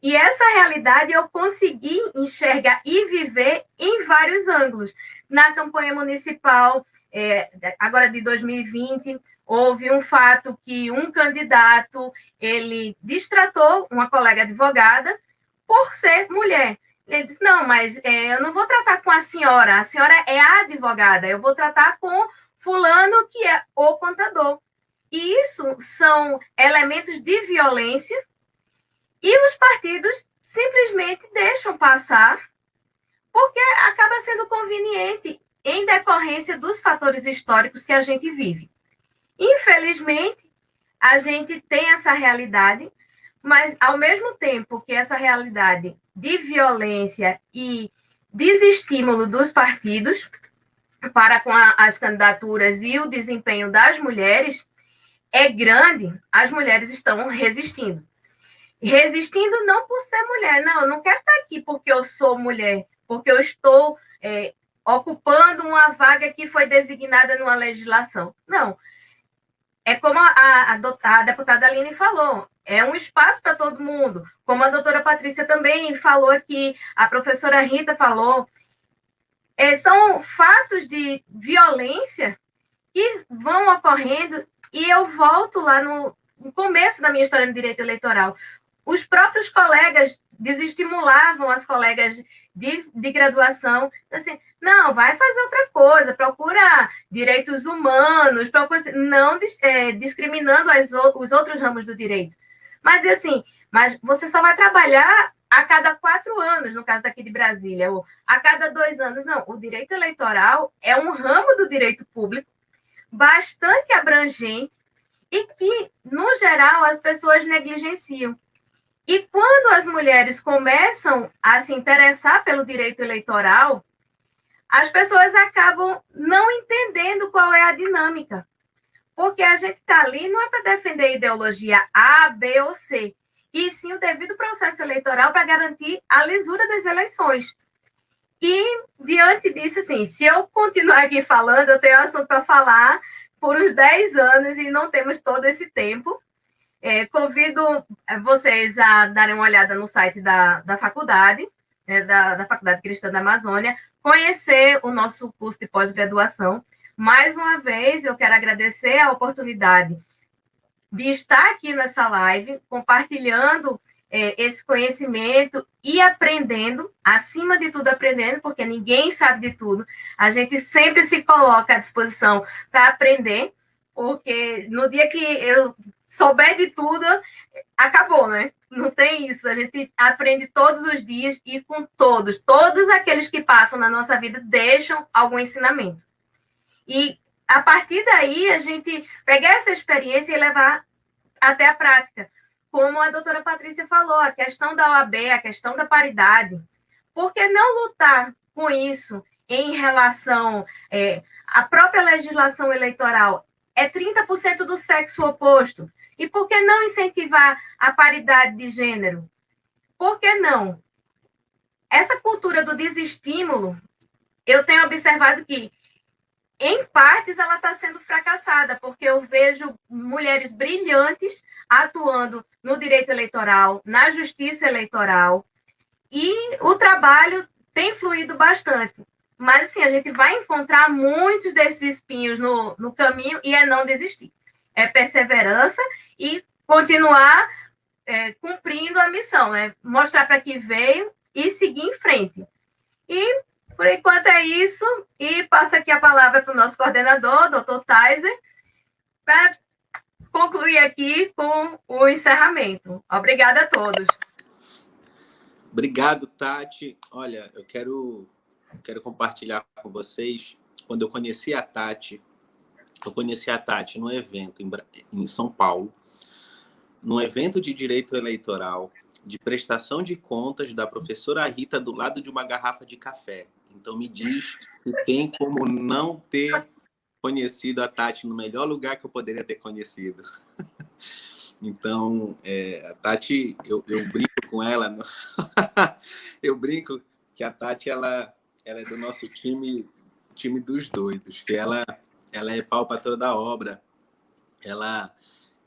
E essa realidade eu consegui enxergar e viver em vários ângulos. Na campanha municipal, é, agora de 2020, houve um fato que um candidato ele distratou uma colega advogada por ser mulher. Ele disse: Não, mas é, eu não vou tratar com a senhora, a senhora é a advogada, eu vou tratar com Fulano, que é o contador. E isso são elementos de violência e os partidos simplesmente deixam passar porque acaba sendo conveniente em decorrência dos fatores históricos que a gente vive. Infelizmente, a gente tem essa realidade, mas ao mesmo tempo que essa realidade de violência e desestímulo dos partidos para com a, as candidaturas e o desempenho das mulheres, é grande, as mulheres estão resistindo. Resistindo não por ser mulher, não, eu não quero estar aqui porque eu sou mulher, porque eu estou é, ocupando uma vaga que foi designada numa legislação. Não. É como a, a, a deputada Aline falou, é um espaço para todo mundo. Como a doutora Patrícia também falou aqui, a professora Rita falou, é, são fatos de violência que vão ocorrendo e eu volto lá no, no começo da minha história no direito eleitoral. Os próprios colegas desestimulavam as colegas de, de graduação, assim, não, vai fazer outra coisa, procura direitos humanos, procura, não é, discriminando as, os outros ramos do direito. Mas, assim, mas você só vai trabalhar a cada quatro anos, no caso daqui de Brasília, ou a cada dois anos. Não, o direito eleitoral é um ramo do direito público bastante abrangente e que, no geral, as pessoas negligenciam. E quando as mulheres começam a se interessar pelo direito eleitoral, as pessoas acabam não entendendo qual é a dinâmica. Porque a gente está ali não é para defender ideologia A, B ou C, e sim o devido processo eleitoral para garantir a lisura das eleições. E, diante disso, assim, se eu continuar aqui falando, eu tenho assunto para falar por uns 10 anos e não temos todo esse tempo. É, convido vocês a darem uma olhada no site da, da faculdade, né, da, da Faculdade Cristã da Amazônia, conhecer o nosso curso de pós-graduação. Mais uma vez, eu quero agradecer a oportunidade de estar aqui nessa live, compartilhando é, esse conhecimento e aprendendo, acima de tudo aprendendo, porque ninguém sabe de tudo. A gente sempre se coloca à disposição para aprender, porque no dia que eu souber de tudo, acabou, né? Não tem isso. A gente aprende todos os dias e com todos. Todos aqueles que passam na nossa vida deixam algum ensinamento. E a partir daí, a gente pegar essa experiência e levar até a prática como a doutora Patrícia falou, a questão da OAB, a questão da paridade. Por que não lutar com isso em relação é, à própria legislação eleitoral? É 30% do sexo oposto. E por que não incentivar a paridade de gênero? Por que não? Essa cultura do desestímulo, eu tenho observado que em partes ela está sendo fracassada, porque eu vejo mulheres brilhantes atuando no direito eleitoral, na justiça eleitoral, e o trabalho tem fluído bastante. Mas, assim, a gente vai encontrar muitos desses espinhos no, no caminho e é não desistir. É perseverança e continuar é, cumprindo a missão, é mostrar para que veio e seguir em frente. E por enquanto é isso, e passo aqui a palavra para o nosso coordenador, doutor Taiser, para concluir aqui com o encerramento. Obrigada a todos. Obrigado, Tati. Olha, eu quero, quero compartilhar com vocês, quando eu conheci a Tati, eu conheci a Tati num evento em, em São Paulo, num evento de direito eleitoral, de prestação de contas da professora Rita do lado de uma garrafa de café. Então me diz se tem como não ter conhecido a Tati no melhor lugar que eu poderia ter conhecido. Então, é, a Tati, eu, eu brinco com ela, no... eu brinco que a Tati, ela, ela é do nosso time, time dos doidos, que ela, ela é pau para toda a obra. Ela,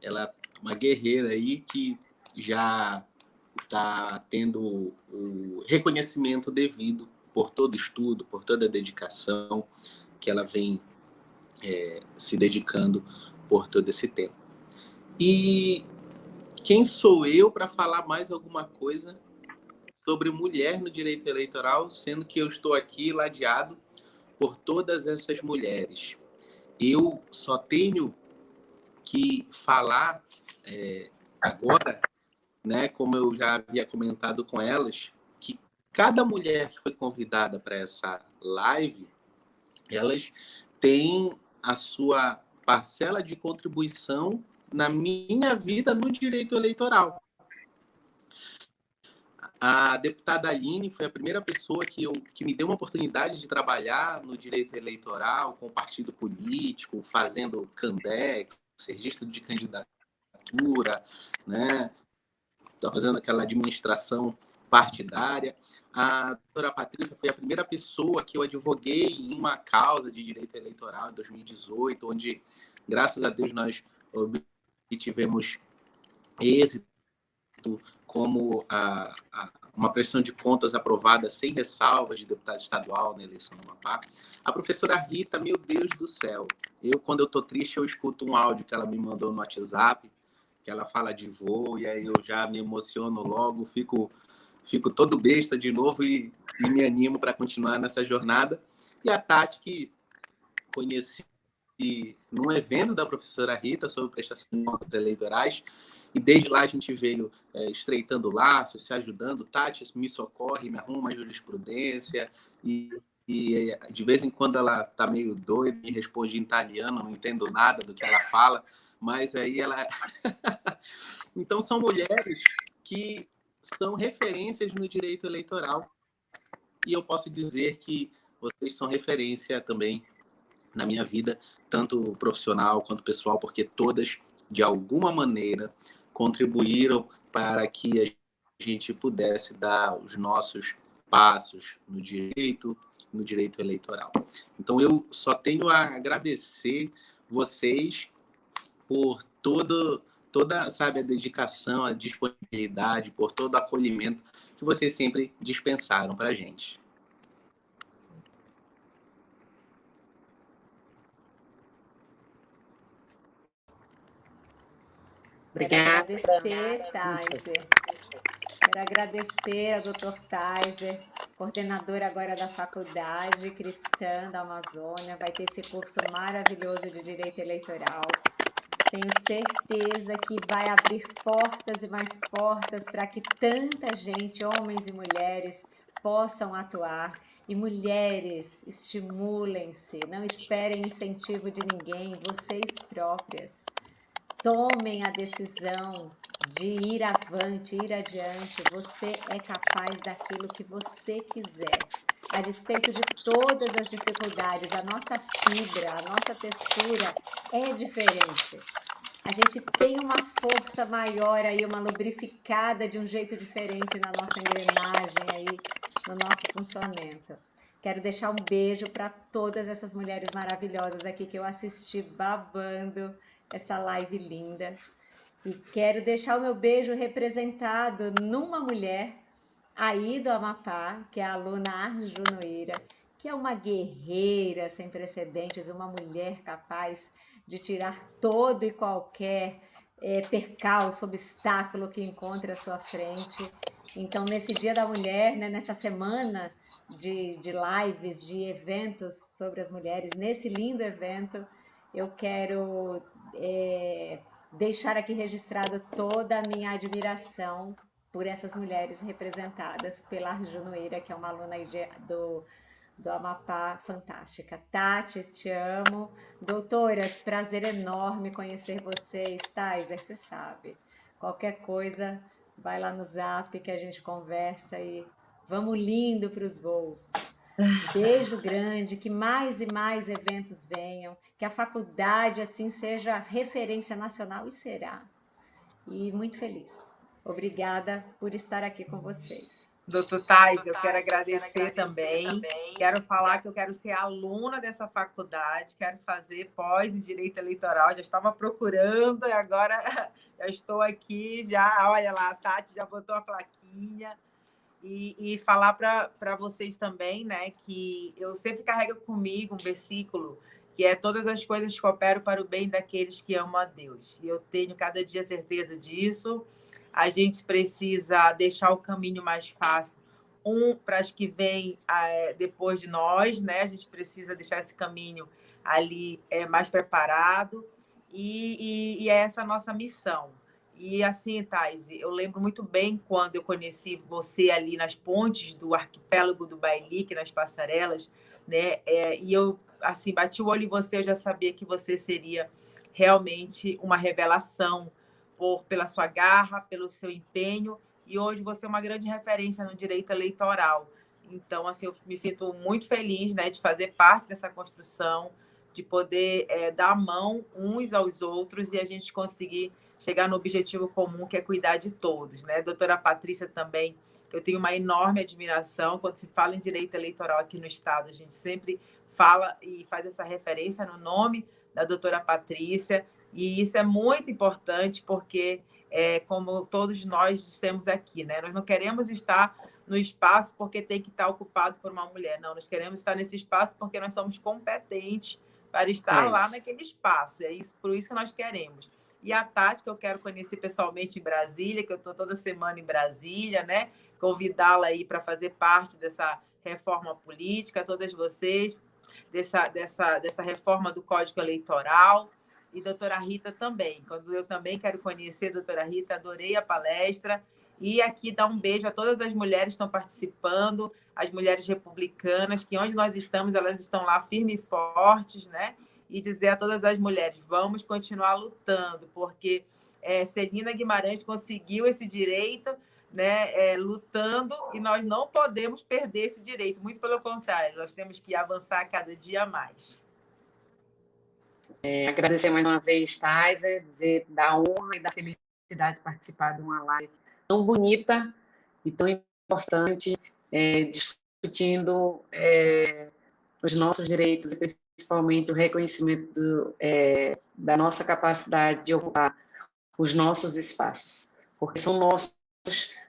ela é uma guerreira aí que já está tendo o reconhecimento devido por todo estudo, por toda dedicação que ela vem é, se dedicando por todo esse tempo. E quem sou eu para falar mais alguma coisa sobre mulher no direito eleitoral, sendo que eu estou aqui ladeado por todas essas mulheres. Eu só tenho que falar é, agora, né, como eu já havia comentado com elas, cada mulher que foi convidada para essa live, elas têm a sua parcela de contribuição na minha vida no direito eleitoral. A deputada Aline foi a primeira pessoa que, eu, que me deu uma oportunidade de trabalhar no direito eleitoral, com partido político, fazendo CANDEX, registro de candidatura, né? Tá fazendo aquela administração partidária. A doutora Patrícia foi a primeira pessoa que eu advoguei em uma causa de direito eleitoral em 2018, onde, graças a Deus, nós obtivemos êxito como a, a, uma pressão de contas aprovada sem ressalvas de deputado estadual na eleição do Amapá. A professora Rita, meu Deus do céu, eu, quando eu estou triste, eu escuto um áudio que ela me mandou no WhatsApp, que ela fala de voo, e aí eu já me emociono logo, fico, fico todo besta de novo e, e me animo para continuar nessa jornada. E a Tati, que conheci num evento da professora Rita sobre prestação de contas eleitorais, e desde lá a gente veio é, estreitando laços, se ajudando. Tati me socorre, me arruma uma jurisprudência, e, e de vez em quando ela tá meio doida, me responde em italiano, não entendo nada do que ela fala, mas aí ela. então, são mulheres que são referências no direito eleitoral. E eu posso dizer que vocês são referência também na minha vida, tanto profissional quanto pessoal, porque todas, de alguma maneira, contribuíram para que a gente pudesse dar os nossos passos no direito, no direito eleitoral. Então, eu só tenho a agradecer vocês por todo, toda sabe, a dedicação, a disponibilidade, por todo o acolhimento que vocês sempre dispensaram para a gente. Obrigada. Quero agradecer, Taiser. Quero agradecer ao Dr. Taiser, coordenador agora da Faculdade Cristã da Amazônia. Vai ter esse curso maravilhoso de Direito Eleitoral. Tenho certeza que vai abrir portas e mais portas para que tanta gente, homens e mulheres, possam atuar. E mulheres, estimulem-se, não esperem incentivo de ninguém, vocês próprias tomem a decisão de ir avante, ir adiante. Você é capaz daquilo que você quiser. A despeito de todas as dificuldades, a nossa fibra, a nossa textura é diferente. A gente tem uma força maior aí, uma lubrificada de um jeito diferente na nossa engrenagem aí, no nosso funcionamento. Quero deixar um beijo para todas essas mulheres maravilhosas aqui que eu assisti babando essa live linda. E quero deixar o meu beijo representado numa mulher aí do Amapá, que é a aluna Noeira, que é uma guerreira sem precedentes, uma mulher capaz de tirar todo e qualquer é, percalço, obstáculo que encontre à sua frente. Então, nesse Dia da Mulher, né, nessa semana de, de lives, de eventos sobre as mulheres, nesse lindo evento, eu quero é, deixar aqui registrado toda a minha admiração por essas mulheres representadas pela Arjunoeira, que é uma aluna do, do Amapá fantástica. Tati, te amo. Doutoras, prazer enorme conhecer vocês. Taiser, você sabe. Qualquer coisa, vai lá no zap que a gente conversa e vamos lindo para os voos. Beijo grande, que mais e mais eventos venham, que a faculdade assim seja referência nacional e será. E muito feliz. Obrigada por estar aqui com vocês. Doutor Tais, eu quero agradecer, quero agradecer também. também. Quero falar que eu quero ser aluna dessa faculdade, quero fazer pós em Direito Eleitoral. Já estava procurando e agora já estou aqui. Já, olha lá, a Tati já botou a plaquinha. E, e falar para vocês também, né, que eu sempre carrego comigo um versículo que é todas as coisas cooperam para o bem daqueles que amam a Deus. E eu tenho cada dia certeza disso. A gente precisa deixar o caminho mais fácil, um para as que vêm é, depois de nós, né? A gente precisa deixar esse caminho ali é, mais preparado. E, e, e é essa a nossa missão. E assim, Thais, eu lembro muito bem quando eu conheci você ali nas pontes do arquipélago do Bailique, nas passarelas, né? É, e eu, assim, bati o olho em você, eu já sabia que você seria realmente uma revelação por, pela sua garra, pelo seu empenho, e hoje você é uma grande referência no direito eleitoral. Então, assim, eu me sinto muito feliz né, de fazer parte dessa construção, de poder é, dar a mão uns aos outros e a gente conseguir chegar no objetivo comum, que é cuidar de todos. Né? Doutora Patrícia também, eu tenho uma enorme admiração. Quando se fala em direito eleitoral aqui no Estado, a gente sempre fala e faz essa referência no nome da doutora Patrícia, e isso é muito importante porque, é, como todos nós dissemos aqui, né? nós não queremos estar no espaço porque tem que estar ocupado por uma mulher, não, nós queremos estar nesse espaço porque nós somos competentes para estar é lá naquele espaço, é isso, por isso que nós queremos. e a Tati, que eu quero conhecer pessoalmente em Brasília, que eu estou toda semana em Brasília, né? Convidá-la aí para fazer parte dessa reforma política, todas vocês, dessa, dessa, dessa reforma do Código Eleitoral. E doutora Rita também. Quando eu também quero conhecer a doutora Rita, adorei a palestra. E aqui dar um beijo a todas as mulheres que estão participando, as mulheres republicanas, que onde nós estamos, elas estão lá firmes e fortes, né? E dizer a todas as mulheres, vamos continuar lutando, porque é, Celina Guimarães conseguiu esse direito, né, é, lutando, e nós não podemos perder esse direito, muito pelo contrário, nós temos que avançar cada dia mais. É, agradecer mais uma vez, Taiser, dizer da honra e da felicidade de participar de uma live tão bonita e tão importante, é, discutindo é, os nossos direitos e principalmente o reconhecimento do, é, da nossa capacidade de ocupar os nossos espaços, porque são nossos,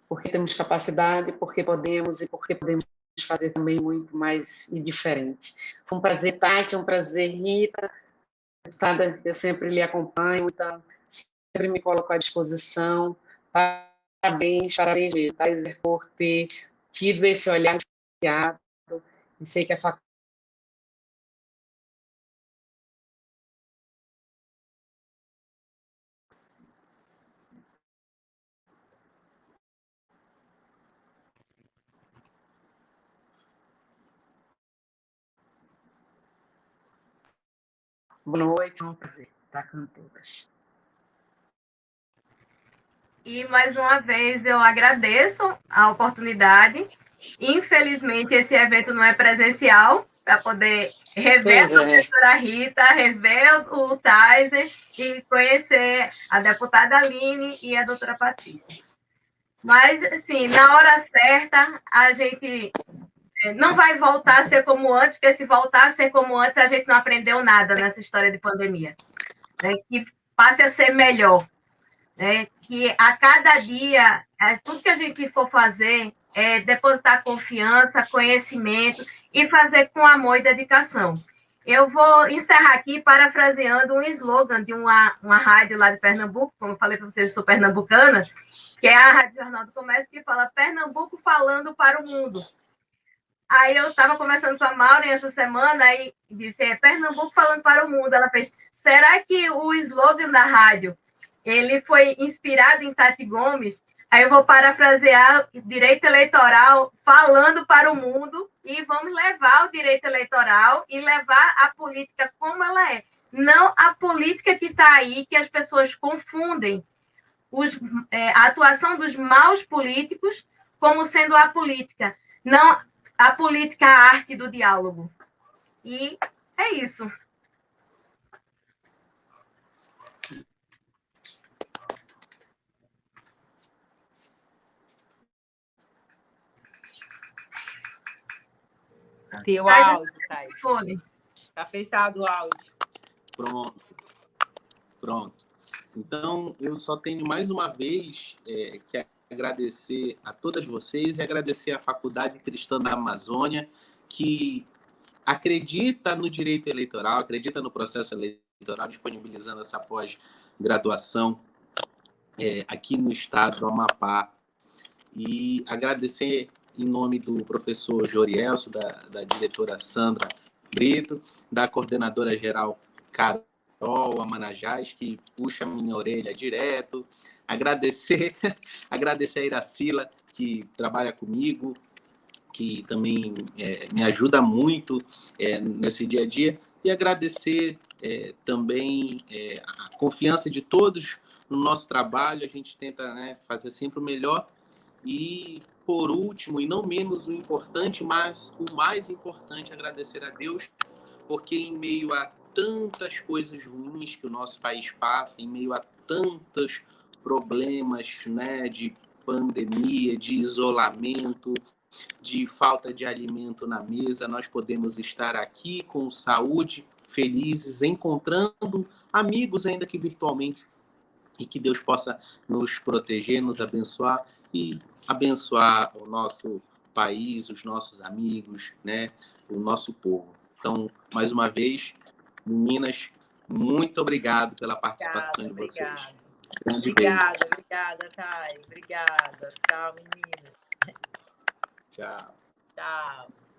porque temos capacidade, porque podemos e porque podemos fazer também muito mais e diferente. Foi um prazer, Tati, um prazer, Rita. Eu sempre lhe acompanho, então sempre me coloco à disposição. Parabéns, parabéns, Thais, por ter tido esse olhar diferenciado. E sei que a faculdade Boa noite, é um prazer estar com todas. E mais uma vez eu agradeço a oportunidade. Infelizmente, esse evento não é presencial, para poder rever pois a é. professora é. Rita, rever o Tyser e conhecer a deputada Aline e a doutora Patrícia. Mas, assim, na hora certa, a gente é, não vai voltar a ser como antes, porque se voltar a ser como antes, a gente não aprendeu nada nessa história de pandemia. Né? Que passe a ser melhor né? Que a cada dia, é, tudo que a gente for fazer é depositar confiança, conhecimento e fazer com amor e dedicação. Eu vou encerrar aqui parafraseando um slogan de uma, uma rádio lá de Pernambuco, como eu falei para vocês, sou pernambucana, que é a Rádio Jornal do Comércio, que fala Pernambuco falando para o mundo. Aí eu estava conversando com a Maureen essa semana e disse, é Pernambuco falando para o mundo. Ela fez, será que o slogan da rádio ele foi inspirado em Tati Gomes. Aí eu vou parafrasear direito eleitoral falando para o mundo e vamos levar o direito eleitoral e levar a política como ela é. Não a política que está aí, que as pessoas confundem os, é, a atuação dos maus políticos como sendo a política. Não a política, a arte do diálogo. E é isso. Teu áudio, Thais. Está fechado o áudio. Pronto. Pronto. Então, eu só tenho mais uma vez é, que agradecer a todas vocês e agradecer à Faculdade Cristã da Amazônia, que acredita no direito eleitoral, acredita no processo eleitoral, disponibilizando essa pós-graduação é, aqui no estado do Amapá. E agradecer em nome do professor Jorielso, da, da diretora Sandra Brito, da coordenadora geral Carol Amanajás, que puxa a minha orelha direto. Agradecer, agradecer a Iracila, que trabalha comigo, que também é, me ajuda muito é, nesse dia a dia. E agradecer é, também é, a confiança de todos no nosso trabalho. A gente tenta né, fazer sempre o melhor. E por último, e não menos o importante, mas o mais importante, agradecer a Deus, porque em meio a tantas coisas ruins que o nosso país passa, em meio a tantos problemas né, de pandemia, de isolamento, de falta de alimento na mesa, nós podemos estar aqui com saúde, felizes, encontrando amigos, ainda que virtualmente, e que Deus possa nos proteger, nos abençoar e abençoar o nosso país, os nossos amigos, né, o nosso povo. Então, mais uma vez, meninas, Muito obrigado pela participação obrigada, de vocês. Obrigada, obrigada, obrigada, Thay. Obrigada. Tchau, menina. Tchau. Tchau.